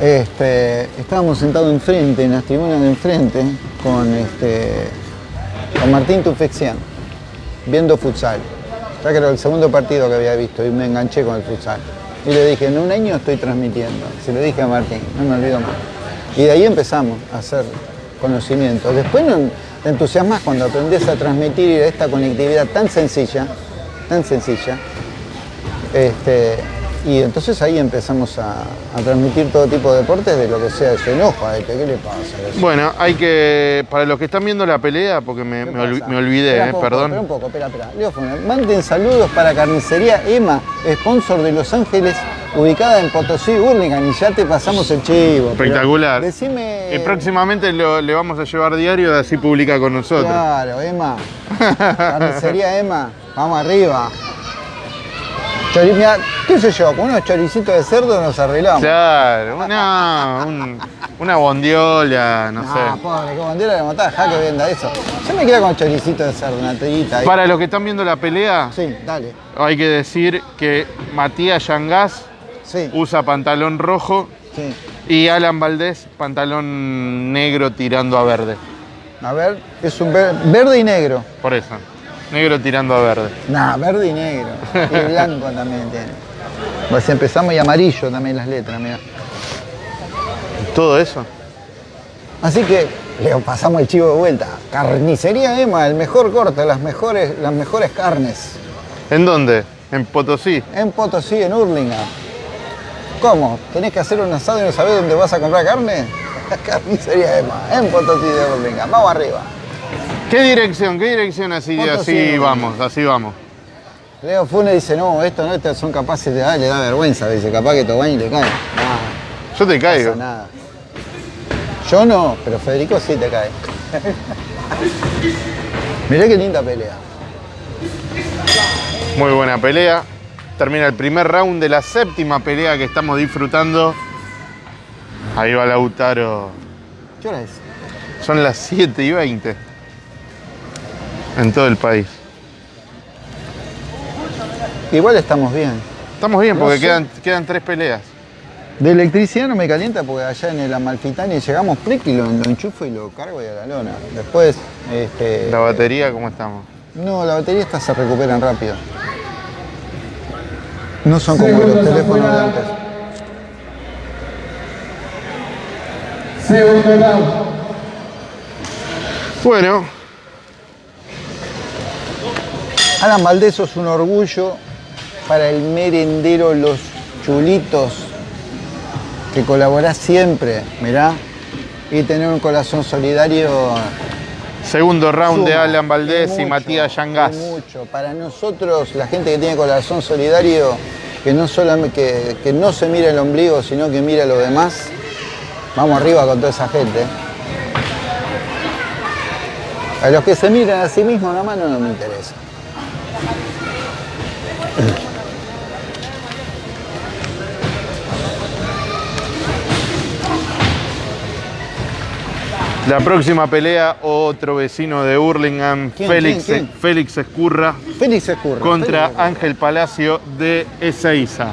Este, estábamos sentados enfrente, en las tribunas de enfrente, con, este, con Martín Tufexian, viendo futsal. Ya que era el segundo partido que había visto y me enganché con el futsal. Y le dije, en un año estoy transmitiendo. Se lo dije a Martín, no me olvido más. Y de ahí empezamos a hacer conocimiento. Después te entusiasmas cuando aprendes a transmitir esta conectividad tan sencilla, tan sencilla, este, y entonces ahí empezamos a, a transmitir todo tipo de deportes de lo que sea. Se enoja, este, ¿qué le pasa? Bueno, hay que, para los que están viendo la pelea, porque me, olvidé, Espera eh, poco, perdón. Espera un poco, espera, espera. Leo Funes, manden saludos para Carnicería Emma, sponsor de Los Ángeles, ubicada en Potosí, Burlingame, y ya te pasamos el chivo. Espectacular. Decime... Y próximamente lo- le vamos a llevar diario, así publica con nosotros. Claro, Emma. <laughs> Carnicería Emma, vamos arriba. Chori- mirá, ¿Qué sé yo? Con unos choricitos de cerdo nos arreglamos. Claro, una, <laughs> un- una bondiola, no Ah, sé. pobre, qué bandera de matar, ja que venda eso. Yo me quedo con choricito de cerdo, una tirita ahí. Para los que están viendo la pelea, Sí, dale. hay que decir que Matías Yangas Sí, usa pantalón rojo sí. y Alan Valdés pantalón negro tirando a verde. A ver, es un ver- verde y negro. Por eso, negro tirando a verde. Nah, verde y negro. Y blanco <laughs> también tiene. Pues empezamos y amarillo también las letras, mira. Todo eso. Así que Le pasamos el chivo de vuelta. Carnicería Emma, el mejor corte, las mejores, las mejores carnes. ¿En dónde? En Potosí. En Potosí, en Hurlingham. ¿Cómo? ¿Tenés que hacer un asado y no sabés dónde vas a comprar carne? <laughs> Carnicería Emma, en Potosí de Hurlingham. Vamos arriba. ¿Qué dirección? ¿Qué dirección así? Así vamos, así vamos. Leo Funes dice, no, esto no, estos son capaces de, ah, le da vergüenza, dice, capaz que Tobani le cae. Yo te no caigo. pasa nada. Yo no, pero Federico sí te cae. <laughs> Mirá qué linda pelea. Muy buena pelea. Termina el primer round de la séptima pelea que estamos disfrutando. Ahí va Lautaro. ¿Qué hora es? Son las 7 y 20 en todo el país. Igual estamos bien. Estamos bien No porque sé. quedan, quedan tres peleas. De electricidad no me calienta porque allá en el Amalfitani llegamos prick y lo, lo enchufo y lo cargo y a la lona. Después, este, La batería, ¿cómo estamos? No, la batería estas se recuperan rápido. No son como los teléfonos de antes. Segundo. Bueno, Alan Valdés es un orgullo para el merendero Los Chulitos, que colabora siempre, mirá, y tener un corazón solidario. segundo round de Alan Valdés y Matías Yangas. Mucho. Para nosotros, la gente que tiene corazón solidario, que no, solamente, que, que no se mira el ombligo, sino que mira lo demás, vamos arriba con toda esa gente. A los que se miran a sí mismos nada más no, no me interesa. La próxima pelea, otro vecino de Hurlingham, ¿Quién, Félix, quién, quién? Félix Escurra, Félix Escurra. contra Félix Ángel Palacio de Ezeiza.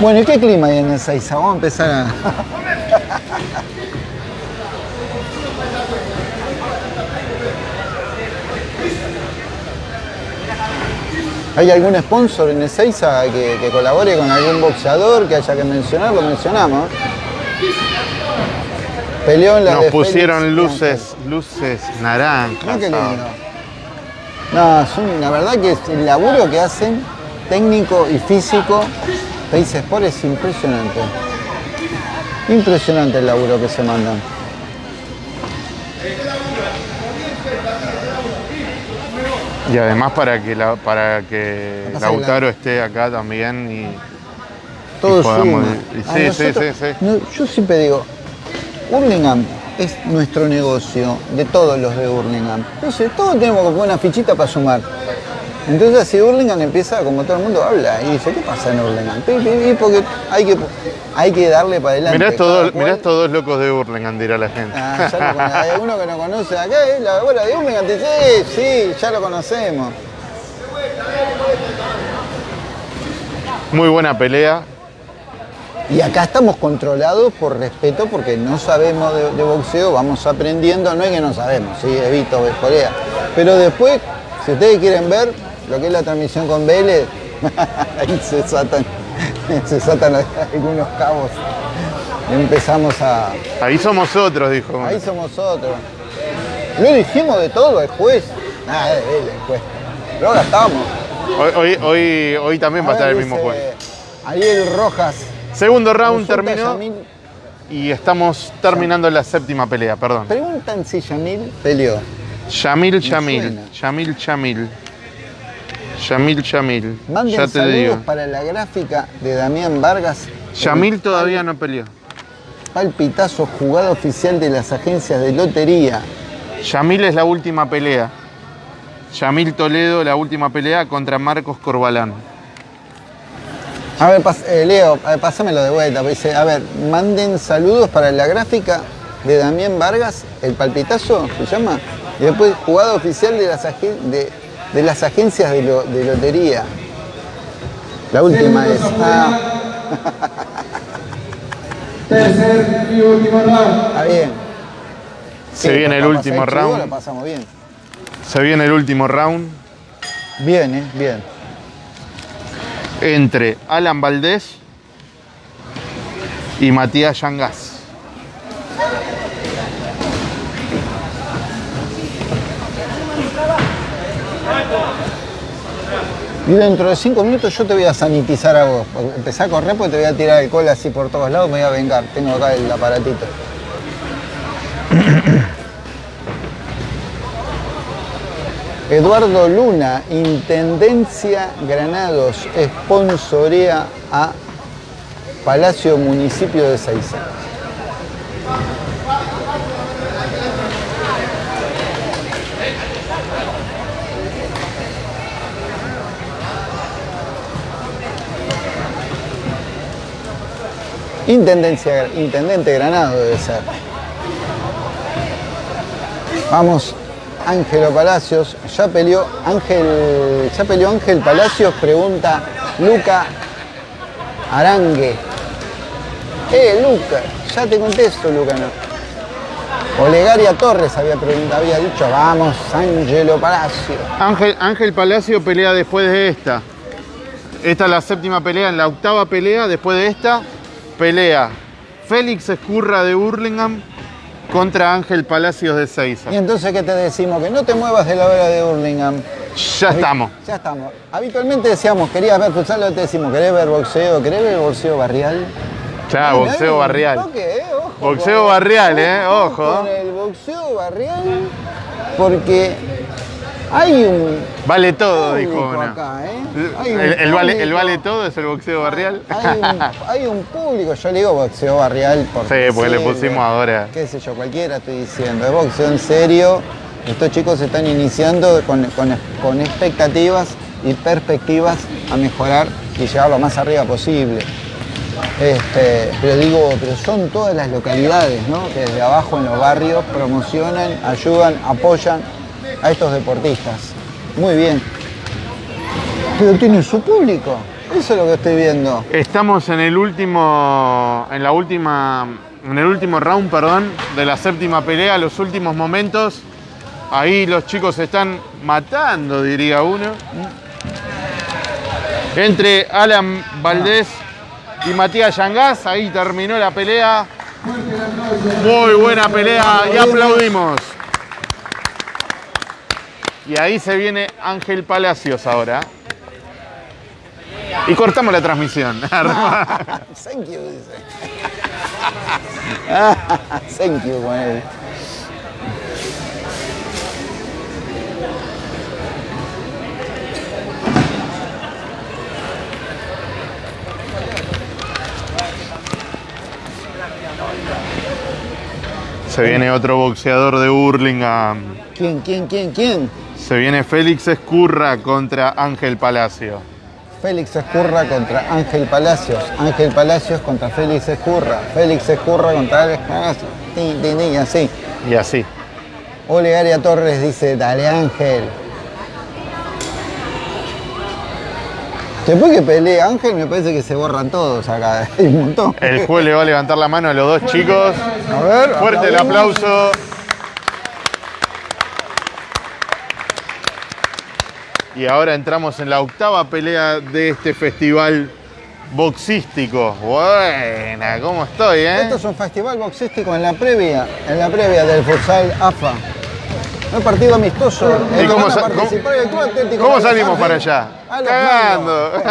Bueno, ¿y qué clima hay en el Seiza? Vamos a empezar a... <laughs> ¿Hay algún sponsor en Ezeiza que, que colabore con algún boxeador que haya que mencionar? Lo mencionamos. Peleó en la Nos de pusieron Félix luces, luces naranjas. Qué ahora. lindo. No, la verdad que es el laburo que hacen, técnico y físico, País Sport es impresionante. Impresionante el laburo que se mandan. Y además para que, la- para que Lautaro esté acá también y Todo podamos- suma. y- sí, sí, sí, sí. no, yo siempre digo, Hurlingham es nuestro negocio, de todos los de Hurlingham. Entonces, todos tenemos que poner una fichita para sumar. Entonces, así Hurlingham empieza, como todo el mundo habla, y dice, ¿qué pasa en pi, porque hay que, hay que darle para adelante. Mirá estos, dos, cual- mirá locos de Hurlingham, dirá la gente. Ah, ya lo hay alguno que no conoce acá, es la abuela de Hurlingham, te dice, sí, sí, ya lo conocemos. Muy buena pelea. Y acá estamos controlados por respeto porque no sabemos de, de boxeo, vamos aprendiendo, no es que no sabemos, sí, evito Corea. Pero después, si ustedes quieren ver lo que es la transmisión con Vélez, <laughs> ahí se desatan, <laughs> se desatan algunos cabos. Empezamos a. Ahí somos otros, dijo. Ahí somos otros. Lo dijimos de todo el juez. Nada, de Vélez, el juez. Lo gastamos. Hoy, hoy, hoy, hoy también va a estar el mismo juez. Ariel Rojas. Segundo round terminó Yamil. y estamos terminando la séptima pelea, perdón. Preguntan si Yamil peleó. Yamil Yamil. Yamil Yamil. Yamil Yamil. Manden Ya te saludos digo. para la gráfica de Damián Vargas. Yamil todavía no peleó. Palpitazo jugada oficial de las agencias de lotería. Yamil es la última pelea. Yamil Toledo, la última pelea contra Marcos Corbalán. A ver, pas- eh, Leo, a ver, pásamelo de vuelta. Dice, a ver, manden saludos para la gráfica de Damián Vargas, el palpitazo se llama. Y después jugada oficial de las, agen- de, de las agencias de, lo- de lotería. La última es. Ah. <laughs> Tercer y último round. está bien. Se Sí, viene el último round. La pasamos bien. Se viene el último round Bien, eh, bien entre Alan Valdés y Matías Yangas. Y dentro de cinco minutos yo te voy a sanitizar a vos. Pues, empezá a correr porque te voy a tirar alcohol así por todos lados, me voy a vengar. Tengo acá el aparatito. Eduardo Luna, Intendencia Granados, sponsorea a Palacio Municipio de Seiza. Intendencia, Intendente Granado debe ser. Vamos, Ángelo Palacios, ya peleó Ángel, ya peleó Ángel Palacios, pregunta Luca Arangue. Eh, Luca, ya te contesto, Luca, no. Olegaria Torres había, había dicho, vamos, Ángelo Palacio. Ángel, Ángel Palacio pelea después de esta. Esta es la séptima pelea. En la octava pelea, después de esta, pelea Félix Escurra de Burlingame contra Ángel Palacios de Seiza. Y entonces, ¿qué te decimos? Que no te muevas de la hora de Burlingame. Ya estamos. Ya estamos. Habitualmente decíamos, querías ver futsal, te decimos, ¿querés ver boxeo? ¿Querés ver boxeo barrial? Claro, Ay, boxeo ay, barrial. toque, eh, ojo Boxeo barrial, eh, ojo. Con el boxeo barrial, porque hay un Vale todo, dijo una. acá, ¿eh? Hay un El, el vale, el público. vale todo es el boxeo barrial. Hay un, <laughs> hay un público, yo le digo boxeo barrial porque, Sí, porque le pusimos ahora. Qué sé yo, cualquiera estoy diciendo. Es boxeo en serio. Estos chicos se están iniciando con, con- con expectativas y perspectivas a mejorar y llegar lo más arriba posible. Este, pero digo, pero son todas las localidades, ¿no? Que desde abajo en los barrios promocionan, ayudan, apoyan a estos deportistas. Muy bien. Pero tienen su público. Eso es lo que estoy viendo. Estamos en el último, en la última, en el último round, perdón, de la séptima pelea, los últimos momentos. Ahí los chicos se están matando, diría uno. Entre Alan Valdés y Matías Yangás, ahí terminó la pelea. Muy buena pelea y aplaudimos. Y ahí se viene Ángel Palacios ahora. Y cortamos la transmisión. <laughs> Thank you, dice. <laughs> Thank you, él. Se viene otro boxeador de Burlingame. ¿Quién, quién, quién, quién? Se viene Félix Escurra contra Ángel Palacio. Félix Escurra contra Ángel Palacios. Ángel Palacios contra Félix Escurra. Félix Escurra contra Alex Palacios. Tin, así. Y así. Olegaria Torres dice, dale Ángel. Después que pelea Ángel me parece que se borran todos acá. <laughs> Hay un montón. El juez le va a levantar la mano a los dos chicos. A ver, Fuerte el aplauso. Y ahora entramos en la octava pelea de este festival boxístico. Buena, ¿cómo estoy, eh? Esto es un festival boxístico en la previa, en la previa del futsal AFA. Un partido amistoso. ¿Y en que cómo van a sa- participar el Club Atlético ¿Cómo Los salimos para allá? Cagando. <laughs>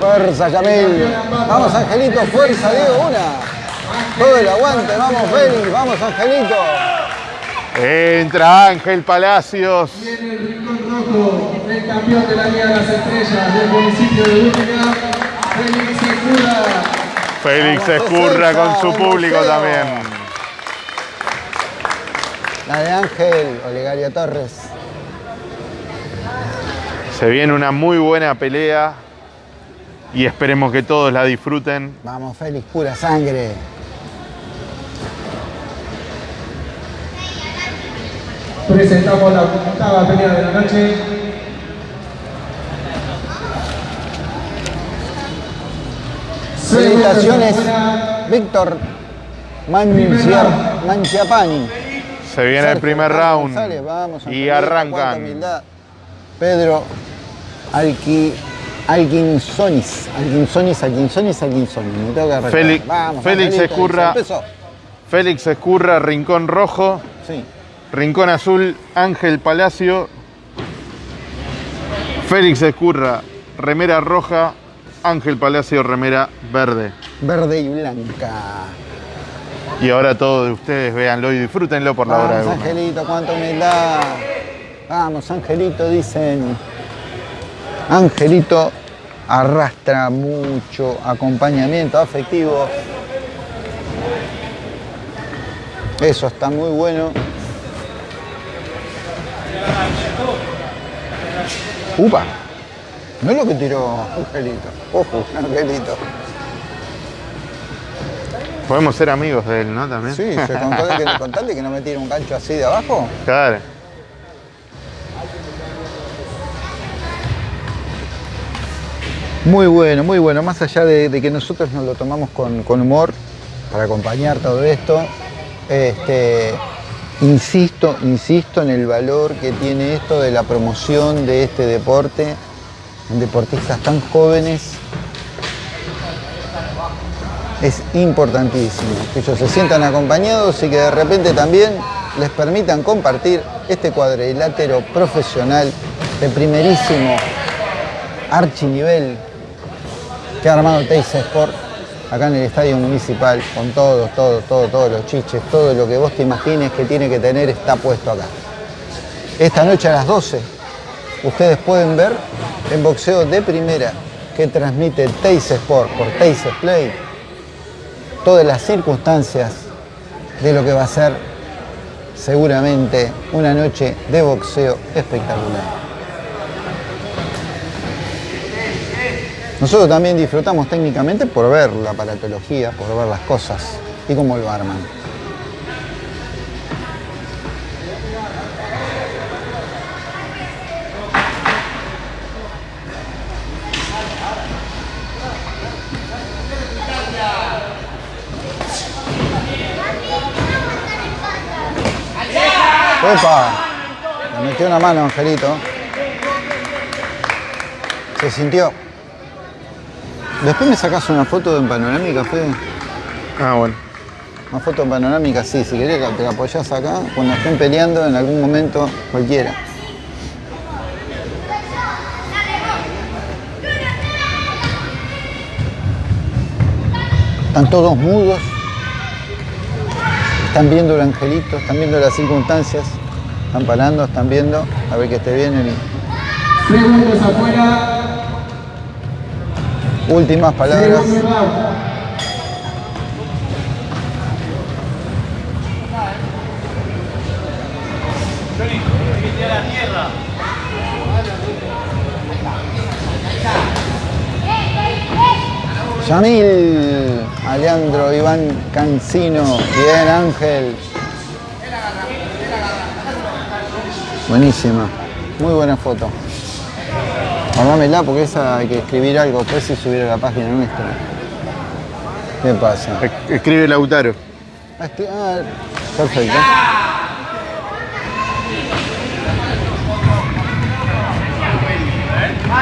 Fuerza, Yamil. Vamos, Angelito, fuerza, Diego, una. Todo el aguante, vamos, Félix, vamos, Angelito. Entra Ángel Palacios. En el rincón rojo, el campeón de la Liga de las Estrellas del municipio de Burlingame, Félix Segura. Félix Escurra con su público también. La de Ángel, Olegaria Torres. Se viene una muy buena pelea y esperemos que todos la disfruten. Vamos, Félix, pura sangre. Presentamos la octava pelea de la noche. Felicitaciones, Víctor Mancia- Manciapani. Se viene el Sergio primer Carlos round González, vamos, y arrancan. Pedro Alqui, Alquinsonis, Alquinsonis, Alquinsonis, Alquinsonis. Me tengo que. Félix- Vamos, Félix Escurra. Félix Escurra, Rincón Rojo. Sí. Rincón Azul, Ángel Palacio. Félix Escurra, remera roja. Ángel Palacio, remera verde. Verde y blanca. Y ahora todos ustedes véanlo y disfrútenlo por la hora de Vamos. Angelito, cuánta humildad. Vamos, Angelito, dicen. Angelito arrastra mucho acompañamiento afectivo. Eso está muy bueno. Upa. No es lo que tiró Angelito. Ojo, Angelito. Podemos ser amigos de él, ¿no? También. Sí, se contó que, <laughs> contarle que no me tire un gancho así de abajo. Claro. Muy bueno, muy bueno. Más allá de, de que nosotros nos lo tomamos con, con humor para acompañar todo esto, este, insisto, insisto en el valor que tiene esto de la promoción de este deporte en deportistas tan jóvenes. Es importantísimo que ellos se sientan acompañados y que de repente también les permitan compartir este cuadrilátero profesional de primerísimo archinivel que ha armado Teis Sport acá en el estadio municipal con todos, todos, todos, todos los chiches, todo lo que vos te imagines que tiene que tener está puesto acá. Esta noche a las 12 ustedes pueden ver en boxeo de primera que transmite Teis Sport por Teis Play todas las circunstancias de lo que va a ser seguramente una noche de boxeo espectacular. Nosotros también disfrutamos técnicamente por ver la aparatología, por ver las cosas y cómo lo arman. ¡Opa! Le metió una mano, Angelito. Se sintió. Después me sacas una foto en panorámica, Fede. Ah, bueno. Una foto en panorámica, sí, si querés te la apoyás acá, cuando estén peleando en algún momento, cualquiera. Están todos mudos, están viendo el angelito, están viendo las circunstancias, están parando, están viendo, a ver que esté bien el... Segundos afuera. Últimas palabras. Yamil, Aleandro, Iván Cancino, bien Ángel. Buenísima, muy buena foto. Armámela porque esa hay que escribir algo después y subir a la página nuestra. ¿Qué pasa? Es- Escribe Lautaro. Ah, escri- ah, perfecto.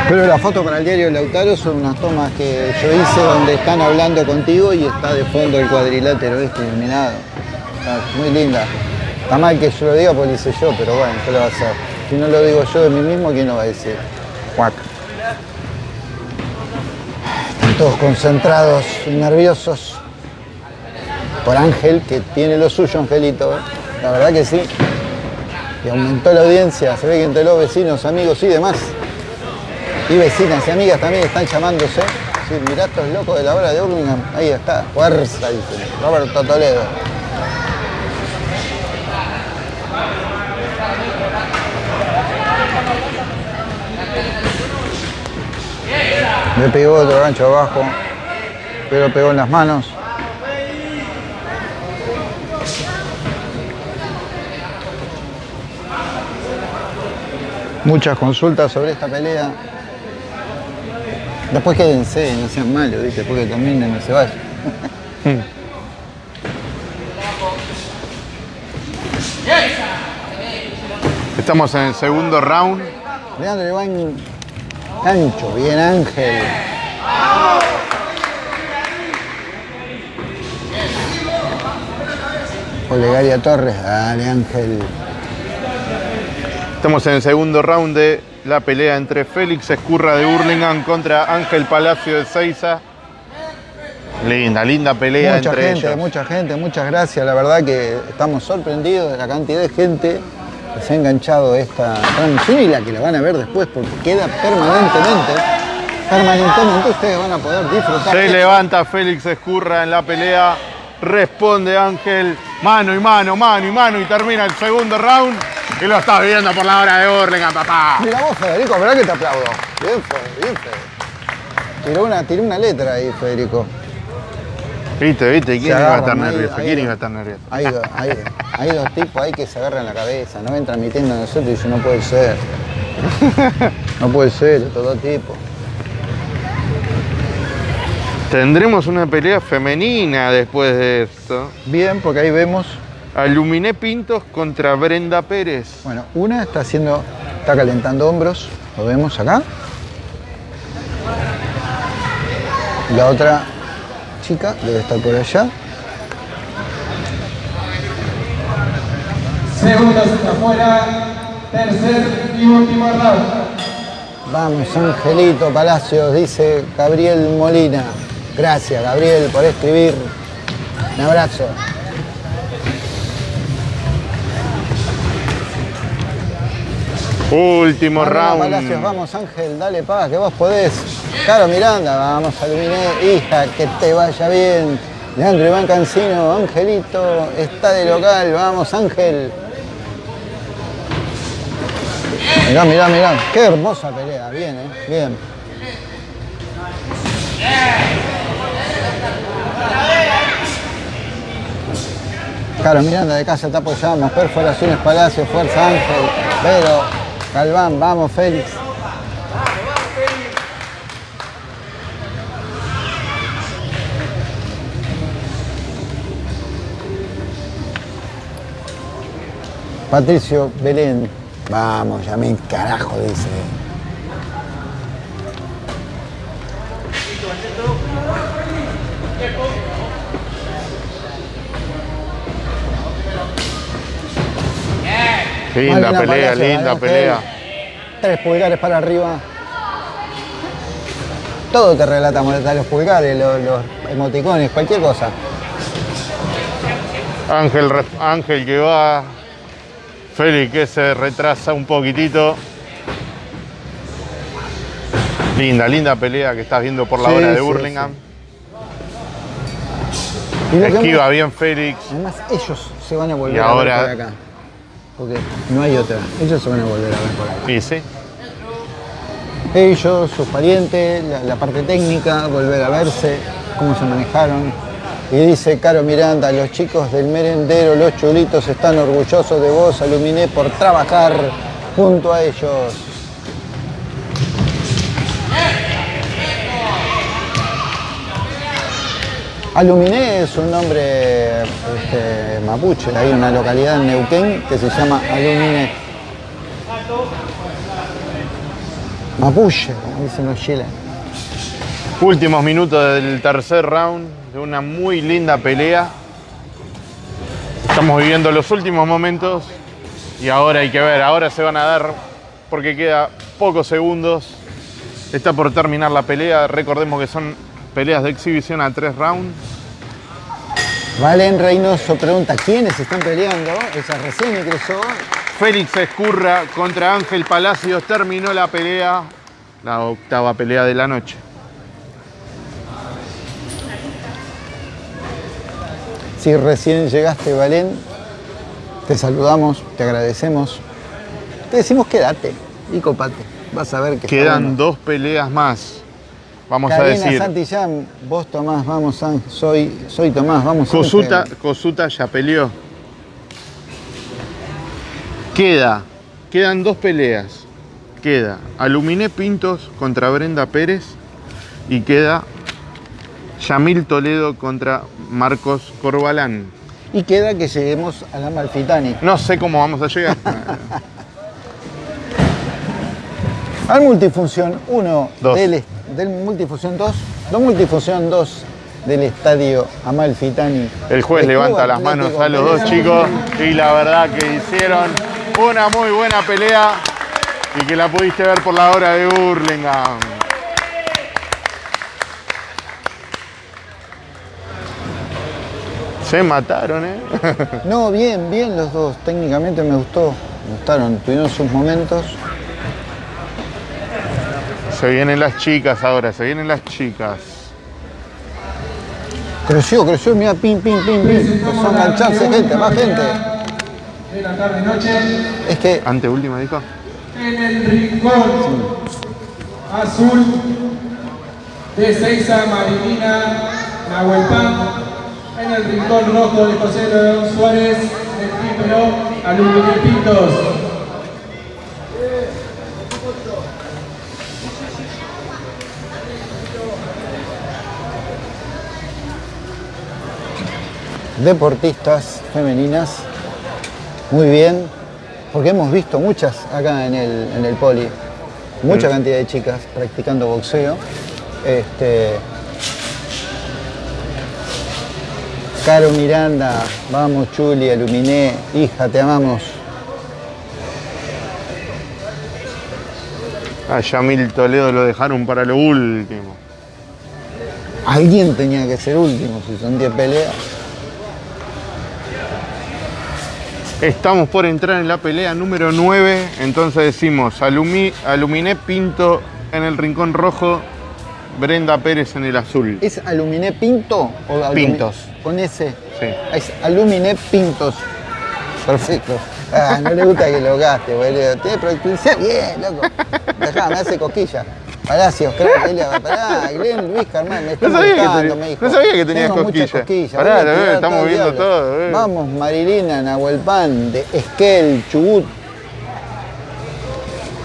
Pero la foto para el diario Lautaro son unas tomas que yo hice donde están hablando contigo y está de fondo el cuadrilátero este iluminado. Está muy linda. Está mal que yo lo diga porque lo hice yo, pero bueno, ¿qué lo va a hacer? Si no lo digo yo de mí mismo, ¿quién lo va a decir? Cuac. Todos concentrados y nerviosos por Ángel, que tiene lo suyo, Angelito. ¿eh? La verdad que sí. Y aumentó la audiencia, se ve que entre los vecinos, amigos y demás. Y vecinas y amigas también están llamándose. Sí, mirá estos locos de la hora de Urlingham. Ahí está, fuerza, dice Roberto Toledo. Le pegó otro gancho abajo, pero pegó en las manos. Muchas consultas sobre esta pelea. Después quédense, no sean malos, ¿viste? Porque terminen, no se vayan. Estamos en el segundo round. Leandro Iván Cancho, bien Ángel. Olegaria Torres, dale Ángel. Estamos en el segundo round de la pelea entre Félix Escurra de Hurlingham contra Ángel Palacio de Seiza. Linda, linda pelea mucha entre gente, ellos. mucha gente, muchas gracias. La verdad que estamos sorprendidos de la cantidad de gente se ha enganchado esta transmisión y la que la van a ver después porque queda permanentemente. Permanentemente ustedes van a poder disfrutar. Se levanta Félix Escurra en la pelea. Responde Ángel. Mano y mano, mano y mano. Y termina el segundo round. Y lo estás viendo por la hora de Hurlingham, papá. Mira vos, Federico, ¿verdad que te aplaudo? Bien, Fede, bien, Fede. Tiró una, tiró una letra ahí, Federico. Viste, viste. ¿Quién iba a estar nervioso? ¿Quién iba a estar nervioso? Hay, do- hay- hay dos tipos ahí que se agarran la cabeza, no ven transmitiendo a nosotros y dicen, no puede ser. <laughs> No puede ser, estos dos tipos. Tendremos una pelea femenina después de esto. Bien, porque ahí vemos, Aluminé Pintos contra Brenda Pérez. bueno, una está haciendo, está calentando hombros, lo vemos acá. La otra chica debe estar por allá. Segundos afuera. Tercer y último round. Vamos, Angelito Palacios, dice Gabriel Molina. Gracias, Gabriel, por escribir. Un abrazo. Último Arriba, round. Palacios, vamos Ángel, dale paz, que vos podés. Caro Miranda, vamos Aluminé, hija, que te vaya bien. Leandro Iván Cancino, Angelito, está de local, vamos Ángel. Mirá, mirá, mirá, qué hermosa pelea, bien, eh, bien. Caro Miranda de casa te apoyamos, Perforaciones Palacio, Fuerza Ángel, Vero, Galván, vamos Félix. Patricio Belén, vamos, llamé carajo, dice. Linda pelea, Palacio, linda pelea. Tres pulgares para arriba. Todo te relatamos, hasta los pulgares, los, los emoticones, cualquier cosa. Ángel, Ángel que va. Félix que se retrasa un poquitito. Linda, linda pelea que estás viendo por la Sí, hora de sí, lo que Esquiva bien Félix. Además, ellos se van a volver Y a ahora- ver por acá. Porque no hay otra. Ellos se van a volver a ver por sí. Ellos, sus parientes, la, la parte técnica, volver a verse, cómo se manejaron. Y dice Caro Miranda, los chicos del merendero, los chulitos, están orgullosos de vos, Aluminé, por trabajar junto a ellos. Aluminé es un nombre este, mapuche, hay una localidad en Neuquén que se llama Aluminé. Mapuche, dicen los chilenos. Últimos minutos del tercer round de una muy linda pelea. Estamos viviendo los últimos momentos y ahora hay que ver, ahora se van a dar porque queda pocos segundos. Está por terminar la pelea. Recordemos que son peleas de exhibición a tres rounds. Valen Reynoso pregunta, ¿quiénes están peleando? Ella recién ingresó. Félix Escurra contra Ángel Palacios terminó la pelea, la octava pelea de la noche. Si recién llegaste, Valen, te saludamos, te agradecemos. Te decimos quédate y copate. Vas a ver que Quedan dos peleas más. Vamos a decir, Santillán, vos Tomás, vamos, soy, soy Tomás, vamos. Cosuta, Ángel. Cosuta ya peleó. Queda, quedan dos peleas. Queda Aluminé Pintos contra Brenda Pérez y queda Yamil Toledo contra Marcos Corbalán. Y queda que lleguemos a la Malfitani. No sé cómo vamos a llegar. <laughs> Al multifunción 1 Dos. del, del multifunción 2, dos multifunción 2 del estadio Amalfitani. El juez levanta las manos Atlético a los dos chicos y la verdad que hicieron Una muy buena pelea y que la pudiste ver por la hora de Burlingame. Se mataron, ¿eh? <laughs> No, bien, bien los dos. Técnicamente me gustó. Me gustaron. Tuvieron sus momentos. Se vienen las chicas ahora, se vienen las chicas. Creció, creció. Mira, pim, pim, pim, pim. Empezó a engancharse gente, más gente. De la tarde noche. Es que Anteúltima, dijo. En el rincón azul de Seiza Marilina Nahuelpan. En el rincón rojo de José León Suárez del Quípero, Alumno Pintos. Deportistas femeninas. Muy bien. Porque hemos visto muchas acá en el, en el poli. Mucha cantidad de chicas practicando boxeo. Este, Caro Miranda, vamos Chuli, Aluminé, hija, te amamos. A Yamil Toledo lo dejaron para lo último. Alguien tenía que ser último, si son 10 peleas. Estamos por entrar en la pelea número 9, entonces decimos Alumi- Aluminé Pinto en el rincón rojo, Brenda Pérez en el azul. ¿Es Aluminé Pinto o Pintos. Con ese. Sí. Es Aluminé Pintos. Perfecto. Ah, no le gusta que lo gaste, boludo. Tiene productividad bien, loco. Dejá, me hace cosquilla. Palacios, crack, <laughs> Elia, pará, Glenn, Luis Carmán, me está No sabía que me dijo. no sabía que tenías Tengo cosquillas. cosquillas. Pará, tirar verdad, estamos el viendo todo, eh. Vamos, Marilina, Nahuelpan, de Esquel, Chubut.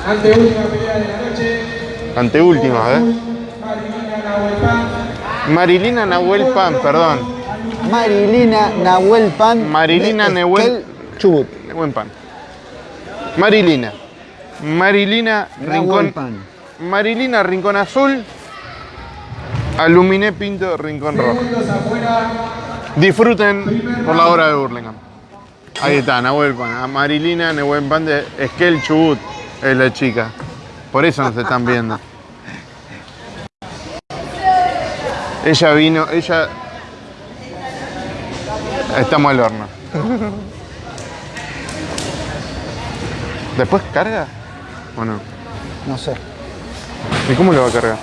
Ante última pelea de la noche. Anteúltima, ¿eh? Marilina Nahuelpan. Marilina Nahuel Pan, perdón. Marilina Nahuelpan. Marilina Nahuel- Chubut. Buen pan. Marilina. Marilina Rincón. Nahuelpan. Marilina Rincón Azul. Aluminé Pinto Rincón Rojo. Disfruten por la hora de Burlingame. Ahí está, Nahuel Pan. A Marilina Nahuel Pan de Esquel Chubut es la chica. Por eso nos están viendo. Ella vino, ella. Estamos al horno. <laughs> ¿Después carga? ¿O no? No sé. ¿Y cómo lo va a cargar?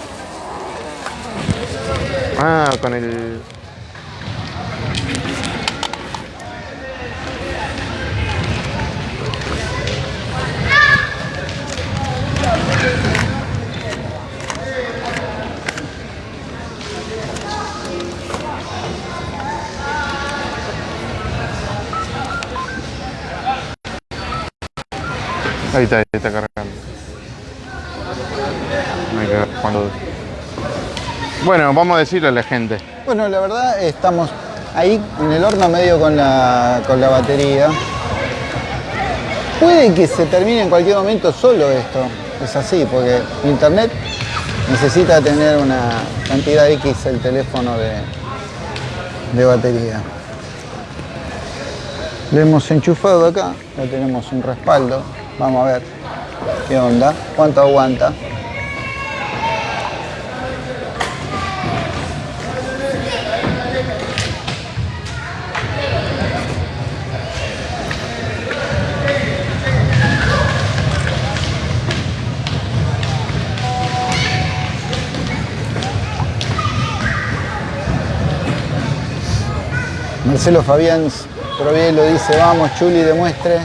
Ah, con el. Ahí está, ahí está cargando. Bueno, vamos a decirle a la gente. Bueno, la verdad estamos ahí en el horno medio con la, con la batería. Puede que se termine en cualquier momento solo esto. Es así, porque internet necesita tener una cantidad X el teléfono de, de batería. Le hemos enchufado acá, ya tenemos un respaldo. Vamos a ver qué onda, cuánto aguanta. Marcelo Fabián Provielo dice, vamos Chuli, demuestre.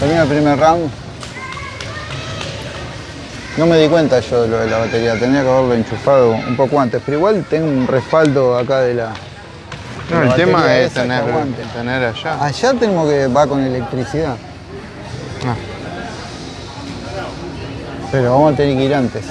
Termina el primer round. No me di cuenta yo de lo de la batería, tendría que haberlo enchufado un poco antes, pero igual tengo un respaldo acá de la... No, el tema es tener, tener allá. Allá tengo que va con electricidad, Ah. pero vamos a tener que ir antes.